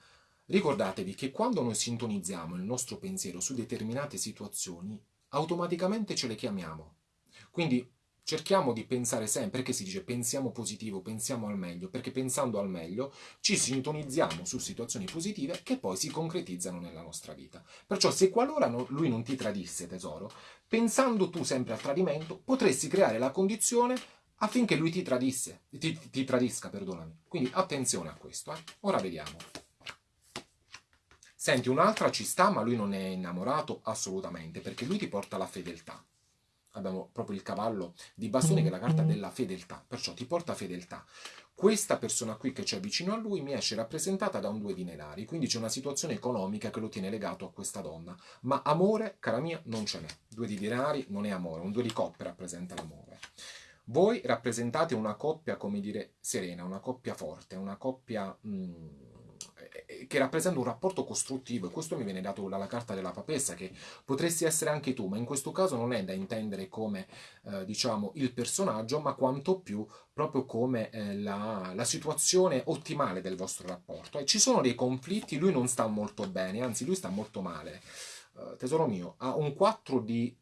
Ricordatevi che quando noi sintonizziamo il nostro pensiero su determinate situazioni, automaticamente ce le chiamiamo. Quindi cerchiamo di pensare sempre, perché si dice pensiamo positivo, pensiamo al meglio, perché pensando al meglio ci sintonizziamo su situazioni positive che poi si concretizzano nella nostra vita. Perciò se qualora no, lui non ti tradisse, tesoro, pensando tu sempre al tradimento, potresti creare la condizione affinché lui ti tradisse, ti, ti tradisca, perdonami. Quindi attenzione a questo. Eh. Ora vediamo. Senti, un'altra ci sta, ma lui non è innamorato assolutamente, perché lui ti porta la fedeltà abbiamo proprio il cavallo di bastoni che è la carta della fedeltà, perciò ti porta fedeltà. Questa persona qui che c'è vicino a lui mi esce rappresentata da un due di denari, quindi c'è una situazione economica che lo tiene legato a questa donna, ma amore, cara mia, non ce n'è. Due di denari non è amore, un due di coppe rappresenta l'amore. Voi rappresentate una coppia, come dire, serena, una coppia forte, una coppia... Mm, che rappresenta un rapporto costruttivo e questo mi viene dato dalla carta della papessa che potresti essere anche tu ma in questo caso non è da intendere come eh, diciamo il personaggio ma quanto più proprio come eh, la, la, situazione ottimale del vostro rapporto. E ci sono dei conflitti lui non sta molto bene anzi lui sta molto male. Eh, tesoro mio ha un 4 di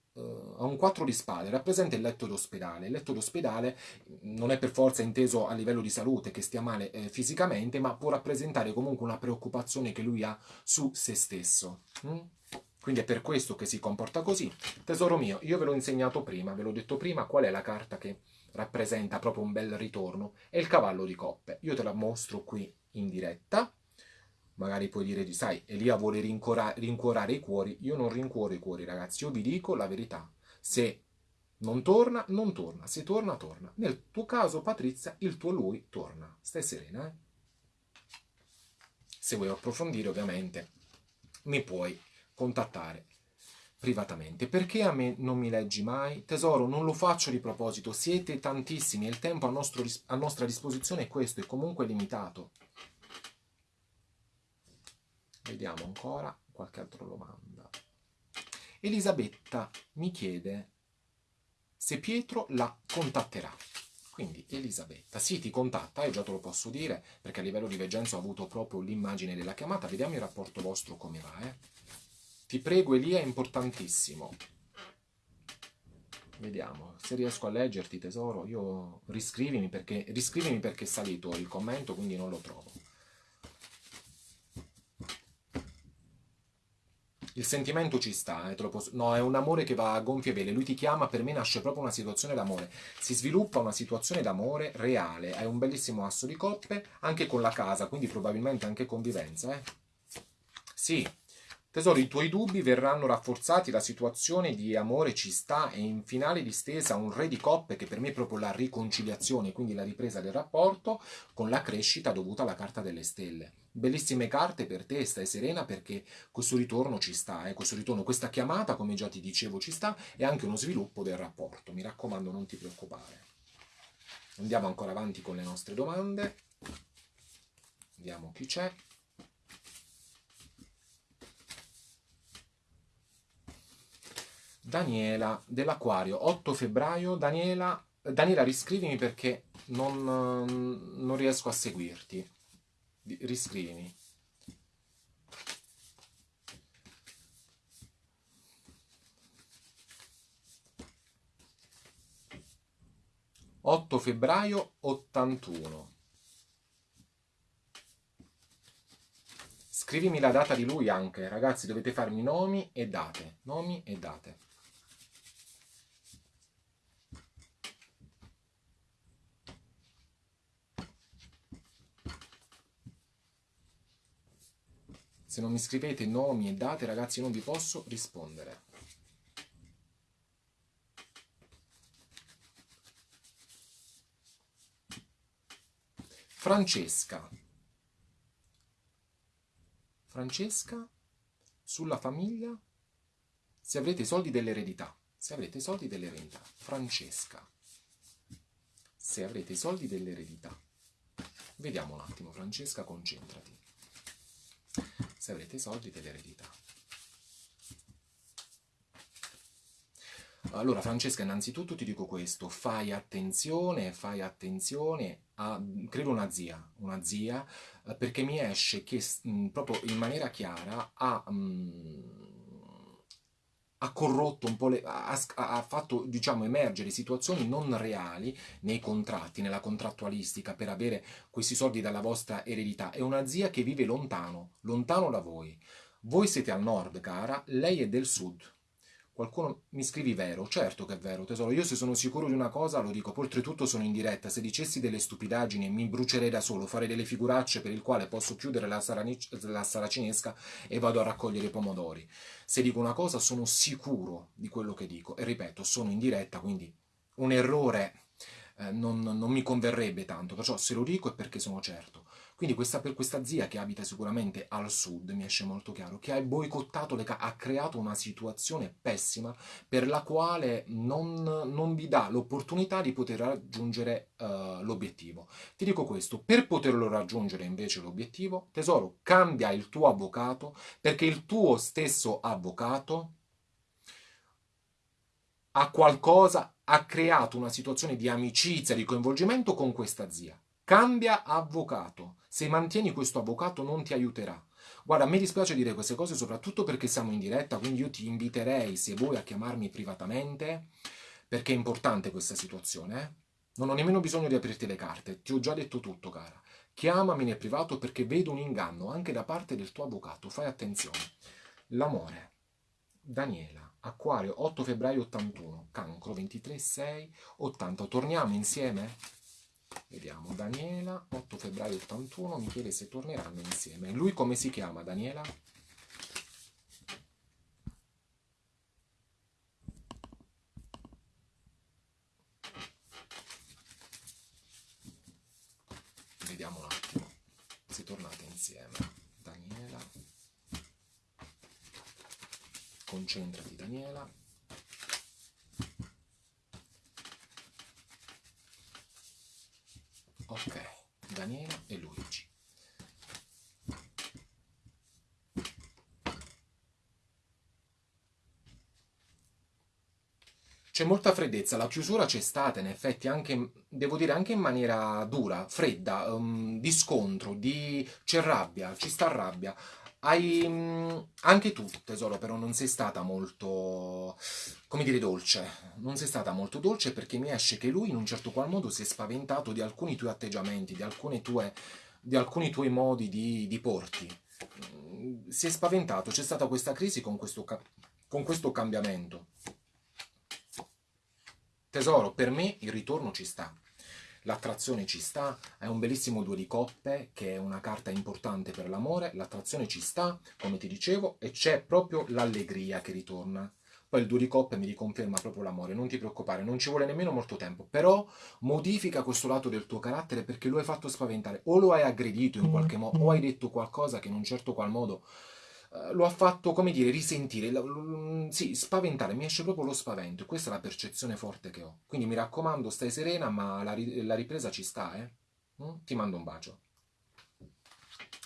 ha un 4 di spade, rappresenta il letto d'ospedale. Il letto d'ospedale non è per forza inteso a livello di salute, che stia male eh, fisicamente, ma può rappresentare comunque una preoccupazione che lui ha su se stesso. Mm? Quindi è per questo che si comporta così. Tesoro mio, io ve l'ho insegnato prima, ve l'ho detto prima, qual è la carta che rappresenta proprio un bel ritorno? È il cavallo di coppe. Io te la mostro qui in diretta magari puoi dire, sai, Elia vuole rincuorare i cuori, io non rincuoro i cuori ragazzi, io vi dico la verità, se non torna, non torna, se torna, torna. Nel tuo caso Patrizia, il tuo lui torna, stai serena, eh? Se vuoi approfondire ovviamente mi puoi contattare privatamente. Perché a me non mi leggi mai? Tesoro, non lo faccio di proposito, siete tantissimi il tempo a, nostro, a nostra disposizione è questo, è comunque limitato. Vediamo ancora qualche altra domanda. Elisabetta mi chiede se Pietro la contatterà. Quindi Elisabetta, sì ti contatta, io già te lo posso dire, perché a livello di veggenza ho avuto proprio l'immagine della chiamata. Vediamo il rapporto vostro come va, eh. Ti prego Elia, è importantissimo. Vediamo, se riesco a leggerti tesoro, io riscrivimi perché, riscrivimi perché è salito il commento, quindi non lo trovo. Il sentimento ci sta, eh, posso... no, è un amore che va a gonfie vele. Lui ti chiama, per me nasce proprio una situazione d'amore. Si sviluppa una situazione d'amore reale. Hai un bellissimo asso di coppe, anche con la casa, quindi probabilmente anche convivenza. Eh? Sì, Tesoro, i tuoi dubbi verranno rafforzati, la situazione di amore ci sta e in finale di stesa un re di coppe che per me è proprio la riconciliazione, quindi la ripresa del rapporto con la crescita dovuta alla carta delle stelle. Bellissime carte per te, stai serena perché questo ritorno ci sta, eh? questo ritorno, questa chiamata, come già ti dicevo, ci sta e anche uno sviluppo del rapporto. Mi raccomando, non ti preoccupare. Andiamo ancora avanti con le nostre domande. Vediamo chi c'è. Daniela dell'Aquario, 8 febbraio. Daniela, Daniela riscrivimi perché non, non riesco a seguirti. Riscrivimi. Otto febbraio 81. Scrivimi la data di lui anche, ragazzi, dovete farmi nomi e date. Nomi e date. Se non mi scrivete nomi e date, ragazzi, non vi posso rispondere. Francesca. Francesca, sulla famiglia, se avrete i soldi dell'eredità. Se avrete i soldi dell'eredità. Francesca. Se avrete i soldi dell'eredità. Vediamo un attimo, Francesca, concentrati se avrete i soldi dell'eredità. Allora Francesca, innanzitutto ti dico questo, fai attenzione, fai attenzione a, credo una zia, una zia, eh, perché mi esce che mh, proprio in maniera chiara ha... Mh, ha corrotto un po' le, ha, ha, fatto diciamo emergere situazioni non reali nei contratti, nella contrattualistica per avere questi soldi dalla vostra eredità. È una zia che vive lontano, lontano da voi. Voi siete al nord, cara, lei è del sud. Qualcuno mi scrivi vero? Certo che è vero, tesoro. Io se sono sicuro di una cosa lo dico. Oltretutto sono in diretta. Se dicessi delle stupidaggini mi brucerei da solo, farei delle figuracce per il quale posso chiudere la, la saracinesca e vado a raccogliere i pomodori. Se dico una cosa sono sicuro di quello che dico. E ripeto, sono in diretta, quindi un errore eh, non, non mi converrebbe tanto. Perciò se lo dico è perché sono certo. Quindi questa, per questa zia che abita sicuramente al sud, mi esce molto chiaro, che ha boicottato le ha creato una situazione pessima per la quale non, non vi dà l'opportunità di poter raggiungere uh, l'obiettivo. Ti dico questo, per poterlo raggiungere invece l'obiettivo, tesoro, cambia il tuo avvocato perché il tuo stesso avvocato ha qualcosa, ha creato una situazione di amicizia, di coinvolgimento con questa zia. Cambia avvocato. Se mantieni questo avvocato non ti aiuterà. Guarda, me dispiace dire queste cose soprattutto perché siamo in diretta, quindi io ti inviterei, se vuoi, a chiamarmi privatamente, perché è importante questa situazione. Eh? Non ho nemmeno bisogno di aprirti le carte, ti ho già detto tutto, cara. Chiamami nel privato perché vedo un inganno anche da parte del tuo avvocato, fai attenzione. L'amore. Daniela, Acquario, 8 febbraio 81, Cancro, 23, 6, 80. Torniamo insieme? Vediamo, Daniela, 8 febbraio 81, mi chiede se torneranno insieme. Lui come si chiama, Daniela? Vediamo un attimo se tornate insieme. Daniela. Concentrati, Daniela. Ok, Daniela e Luigi. C'è molta freddezza, la chiusura c'è stata in effetti anche, devo dire, anche in maniera dura, fredda, um, di scontro, di... c'è rabbia, ci sta rabbia. Hai, mm, anche tu, tesoro, però non sei stata molto, come dire, dolce. Non sei stata molto dolce perché mi esce che lui in un certo qual modo si è spaventato di alcuni tuoi atteggiamenti, di, tue, di alcuni tuoi modi di, di porti. mm, si è spaventato, c'è stata questa crisi con questo, con questo cambiamento. Tesoro, per me il ritorno ci sta. L'attrazione ci sta, è un bellissimo due di coppe che è una carta importante per l'amore, l'attrazione ci sta, come ti dicevo, e c'è proprio l'allegria che ritorna. Poi il due di coppe mi riconferma proprio l'amore, non ti preoccupare, non ci vuole nemmeno molto tempo, però modifica questo lato del tuo carattere perché lo hai fatto spaventare, o lo hai aggredito in qualche modo, o hai detto qualcosa che in un certo qual modo lo ha fatto, come dire, risentire, sì, spaventare, mi esce proprio lo spavento, questa è la percezione forte che ho. Quindi mi raccomando, stai serena, ma la, la ripresa ci sta, eh? Mm? Ti mando un bacio.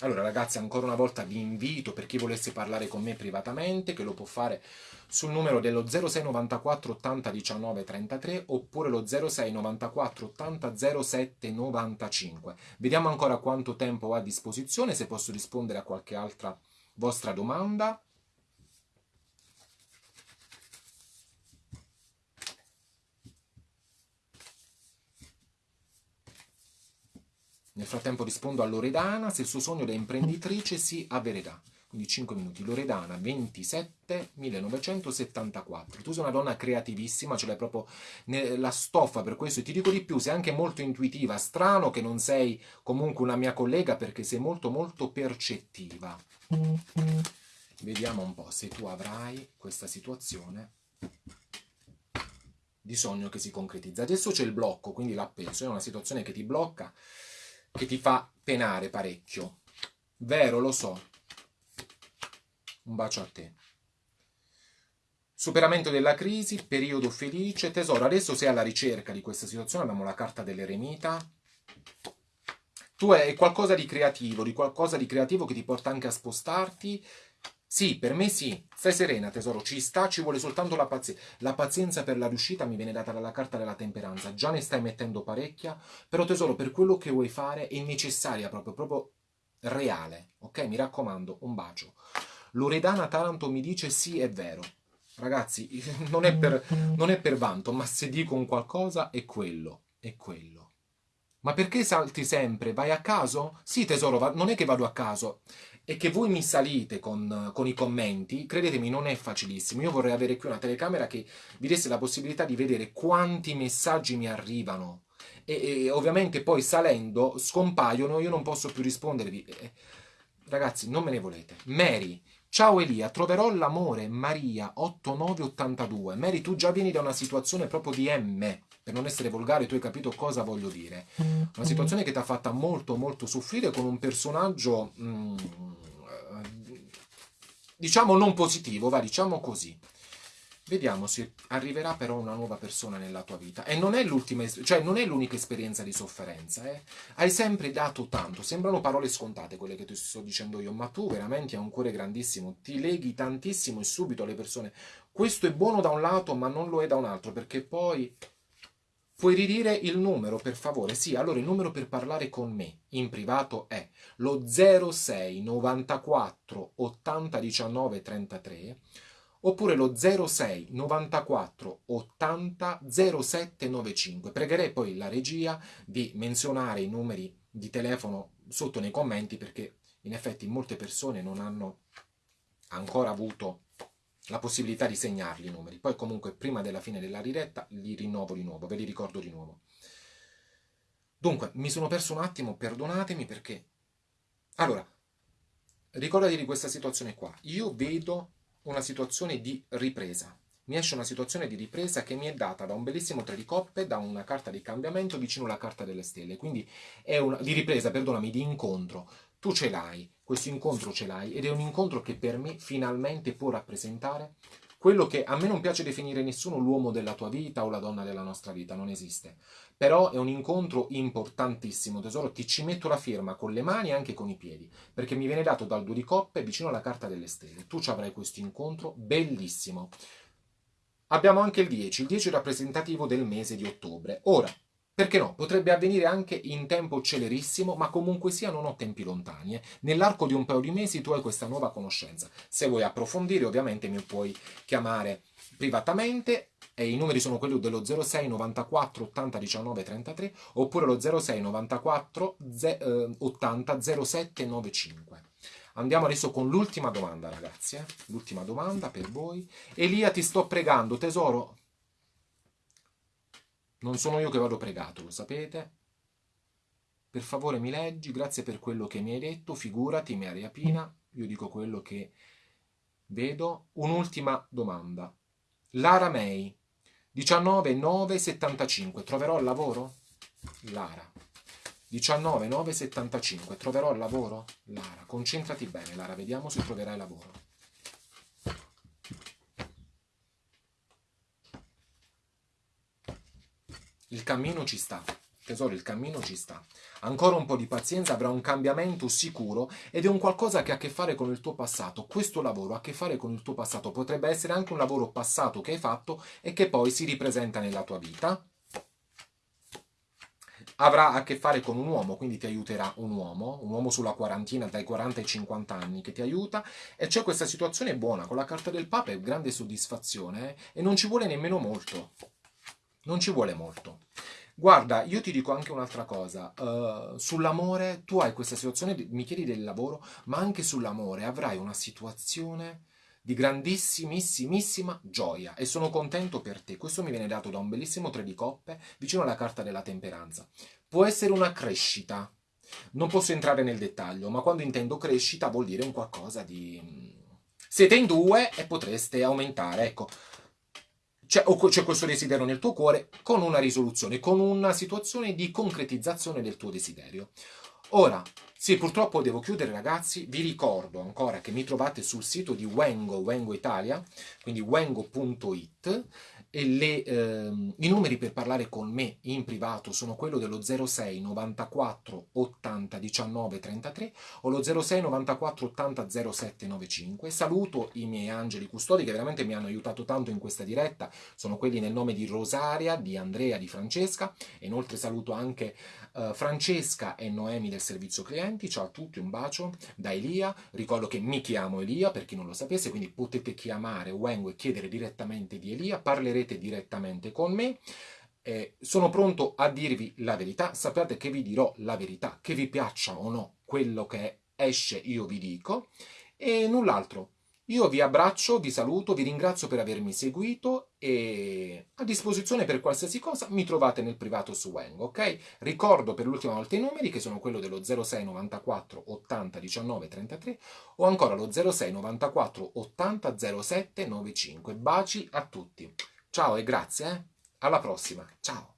Allora ragazzi, ancora una volta vi invito, per chi volesse parlare con me privatamente, che lo può fare sul numero dello 0694 80 19 33 oppure lo 0694 80 07 95. Vediamo ancora quanto tempo ho a disposizione, se posso rispondere a qualche altra vostra domanda. Nel frattempo rispondo a Loredana se il suo sogno da imprenditrice si avvererà. Quindi 5 minuti. Loredana, 27 1974. Tu sei una donna creativissima, ce l'hai proprio la stoffa per questo. E ti dico di più, sei anche molto intuitiva. Strano che non sei comunque una mia collega perché sei molto molto percettiva. Vediamo un po' se tu avrai questa situazione di sogno che si concretizza. Adesso c'è il blocco, quindi l'appeso, è una situazione che ti blocca, che ti fa penare parecchio. Vero, lo so. Un bacio a te. Superamento della crisi, periodo felice, tesoro. Adesso sei alla ricerca di questa situazione, abbiamo la carta dell'eremita tu hai qualcosa di creativo, di qualcosa di creativo che ti porta anche a spostarti. Sì, per me sì. Stai serena, tesoro, ci sta, ci vuole soltanto la pazienza. La pazienza per la riuscita mi viene data dalla carta della temperanza. Già ne stai mettendo parecchia, però tesoro, per quello che vuoi fare è necessaria proprio, proprio reale. Ok? Mi raccomando, un bacio. Loredana Taranto mi dice sì, è vero. Ragazzi, non è per, non è per vanto, ma se dico un qualcosa è quello, è quello. Ma perché salti sempre? Vai a caso? Sì, tesoro, non è che vado a caso. È che voi mi salite con, con, i commenti, credetemi, non è facilissimo. Io vorrei avere qui una telecamera che vi desse la possibilità di vedere quanti messaggi mi arrivano. E, e ovviamente poi salendo scompaiono, io non posso più rispondervi. Eh, ragazzi, non me ne volete. Mary, Ciao Elia, troverò l'amore, Maria 8982. Mary, tu già vieni da una situazione proprio di M per non essere volgare, tu hai capito cosa voglio dire. Una situazione che ti ha fatta molto, molto soffrire con un personaggio, mm, diciamo, non positivo, va, diciamo così. Vediamo se arriverà però una nuova persona nella tua vita. E non è l'ultima, cioè non è l'unica esperienza di sofferenza, eh? Hai sempre dato tanto. Sembrano parole scontate quelle che ti sto dicendo io, ma tu veramente hai un cuore grandissimo, ti leghi tantissimo e subito alle persone. Questo è buono da un lato, ma non lo è da un altro, perché poi Puoi ridire il numero, per favore? Sì, allora il numero per parlare con me in privato è lo 06 94 80 19 33 oppure lo 06 94 80 07 95. Pregherei poi la regia di menzionare i numeri di telefono sotto nei commenti perché in effetti molte persone non hanno ancora avuto la possibilità di segnarli i numeri. Poi comunque prima della fine della diretta li rinnovo di nuovo, ve li ricordo di nuovo. Dunque, mi sono perso un attimo, perdonatemi perché... Allora, ricordati di questa situazione qua. Io vedo una situazione di ripresa. Mi esce una situazione di ripresa che mi è data da un bellissimo tre di coppe, da una carta di cambiamento vicino alla carta delle stelle. Quindi è una... di ripresa, perdonami, di incontro. Tu ce l'hai, questo incontro ce l'hai ed è un incontro che per me finalmente può rappresentare quello che a me non piace definire nessuno l'uomo della tua vita o la donna della nostra vita, non esiste. Però è un incontro importantissimo, tesoro, ti ci metto la firma con le mani e anche con i piedi, perché mi viene dato dal due di coppe vicino alla carta delle stelle. Tu ci avrai questo incontro bellissimo. Abbiamo anche il 10, il 10 è rappresentativo del mese di ottobre. Ora, perché no? Potrebbe avvenire anche in tempo celerissimo, ma comunque sia non ho tempi lontani. Eh. Nell'arco di un paio di mesi tu hai questa nuova conoscenza. Se vuoi approfondire ovviamente mi puoi chiamare privatamente e i numeri sono quelli dello 06 94 80 19 33 oppure lo 06 94 80 07 95. Andiamo adesso con l'ultima domanda, ragazzi. Eh? L'ultima domanda per voi. Elia, ti sto pregando, tesoro. Non sono io che vado pregato, lo sapete. Per favore mi leggi, grazie per quello che mi hai detto. Figurati, Maria Pina, io dico quello che vedo. Un'ultima domanda. Lara May, 19,975. Troverò il lavoro? Lara. 19,975. Troverò il lavoro? Lara, concentrati bene, Lara, vediamo se troverai lavoro. Il cammino ci sta. Tesoro, il cammino ci sta. Ancora un po' di pazienza, avrà un cambiamento sicuro ed è un qualcosa che ha a che fare con il tuo passato. Questo lavoro ha a che fare con il tuo passato. Potrebbe essere anche un lavoro passato che hai fatto e che poi si ripresenta nella tua vita avrà a che fare con un uomo, quindi ti aiuterà un uomo, un uomo sulla quarantina, dai 40 ai 50 anni, che ti aiuta, e c'è questa situazione buona, con la carta del Papa è grande soddisfazione, eh? e non ci vuole nemmeno molto, non ci vuole molto. Guarda, io ti dico anche un'altra cosa, uh, sull'amore, tu hai questa situazione, mi chiedi del lavoro, ma anche sull'amore avrai una situazione di grandissimissima gioia e sono contento per te. Questo mi viene dato da un bellissimo tre di coppe vicino alla carta della temperanza. Può essere una crescita, non posso entrare nel dettaglio, ma quando intendo crescita vuol dire un qualcosa di... Siete in due e potreste aumentare, ecco. C'è, c'è questo desiderio nel tuo cuore con una risoluzione, con una situazione di concretizzazione del tuo desiderio. Ora, sì, purtroppo devo chiudere ragazzi, vi ricordo ancora che mi trovate sul sito di Wengo, Wengo Italia, quindi wengo.it le, ehm, i numeri per parlare con me in privato sono quello dello 06 94 80 19 33 o lo 06 94 80 07 95. Saluto i miei angeli custodi che veramente mi hanno aiutato tanto in questa diretta, sono quelli nel nome di Rosaria, di Andrea, di Francesca e inoltre saluto anche uh, Francesca e Noemi del servizio clienti. Ciao a tutti, un bacio da Elia. Ricordo che mi chiamo Elia per chi non lo sapesse, quindi potete chiamare Wengo e chiedere direttamente di Elia. Parlerete parlerete direttamente con me. Eh, sono pronto a dirvi la verità, sappiate che vi dirò la verità, che vi piaccia o no quello che esce io vi dico e null'altro. Io vi abbraccio, vi saluto, vi ringrazio per avermi seguito e a disposizione per qualsiasi cosa mi trovate nel privato su Wang, ok? Ricordo per l'ultima volta i numeri che sono quello dello 06 94 80 19 33 o ancora lo 06 94 80 07 95. Baci a tutti! Ciao e grazie, eh? alla prossima, ciao!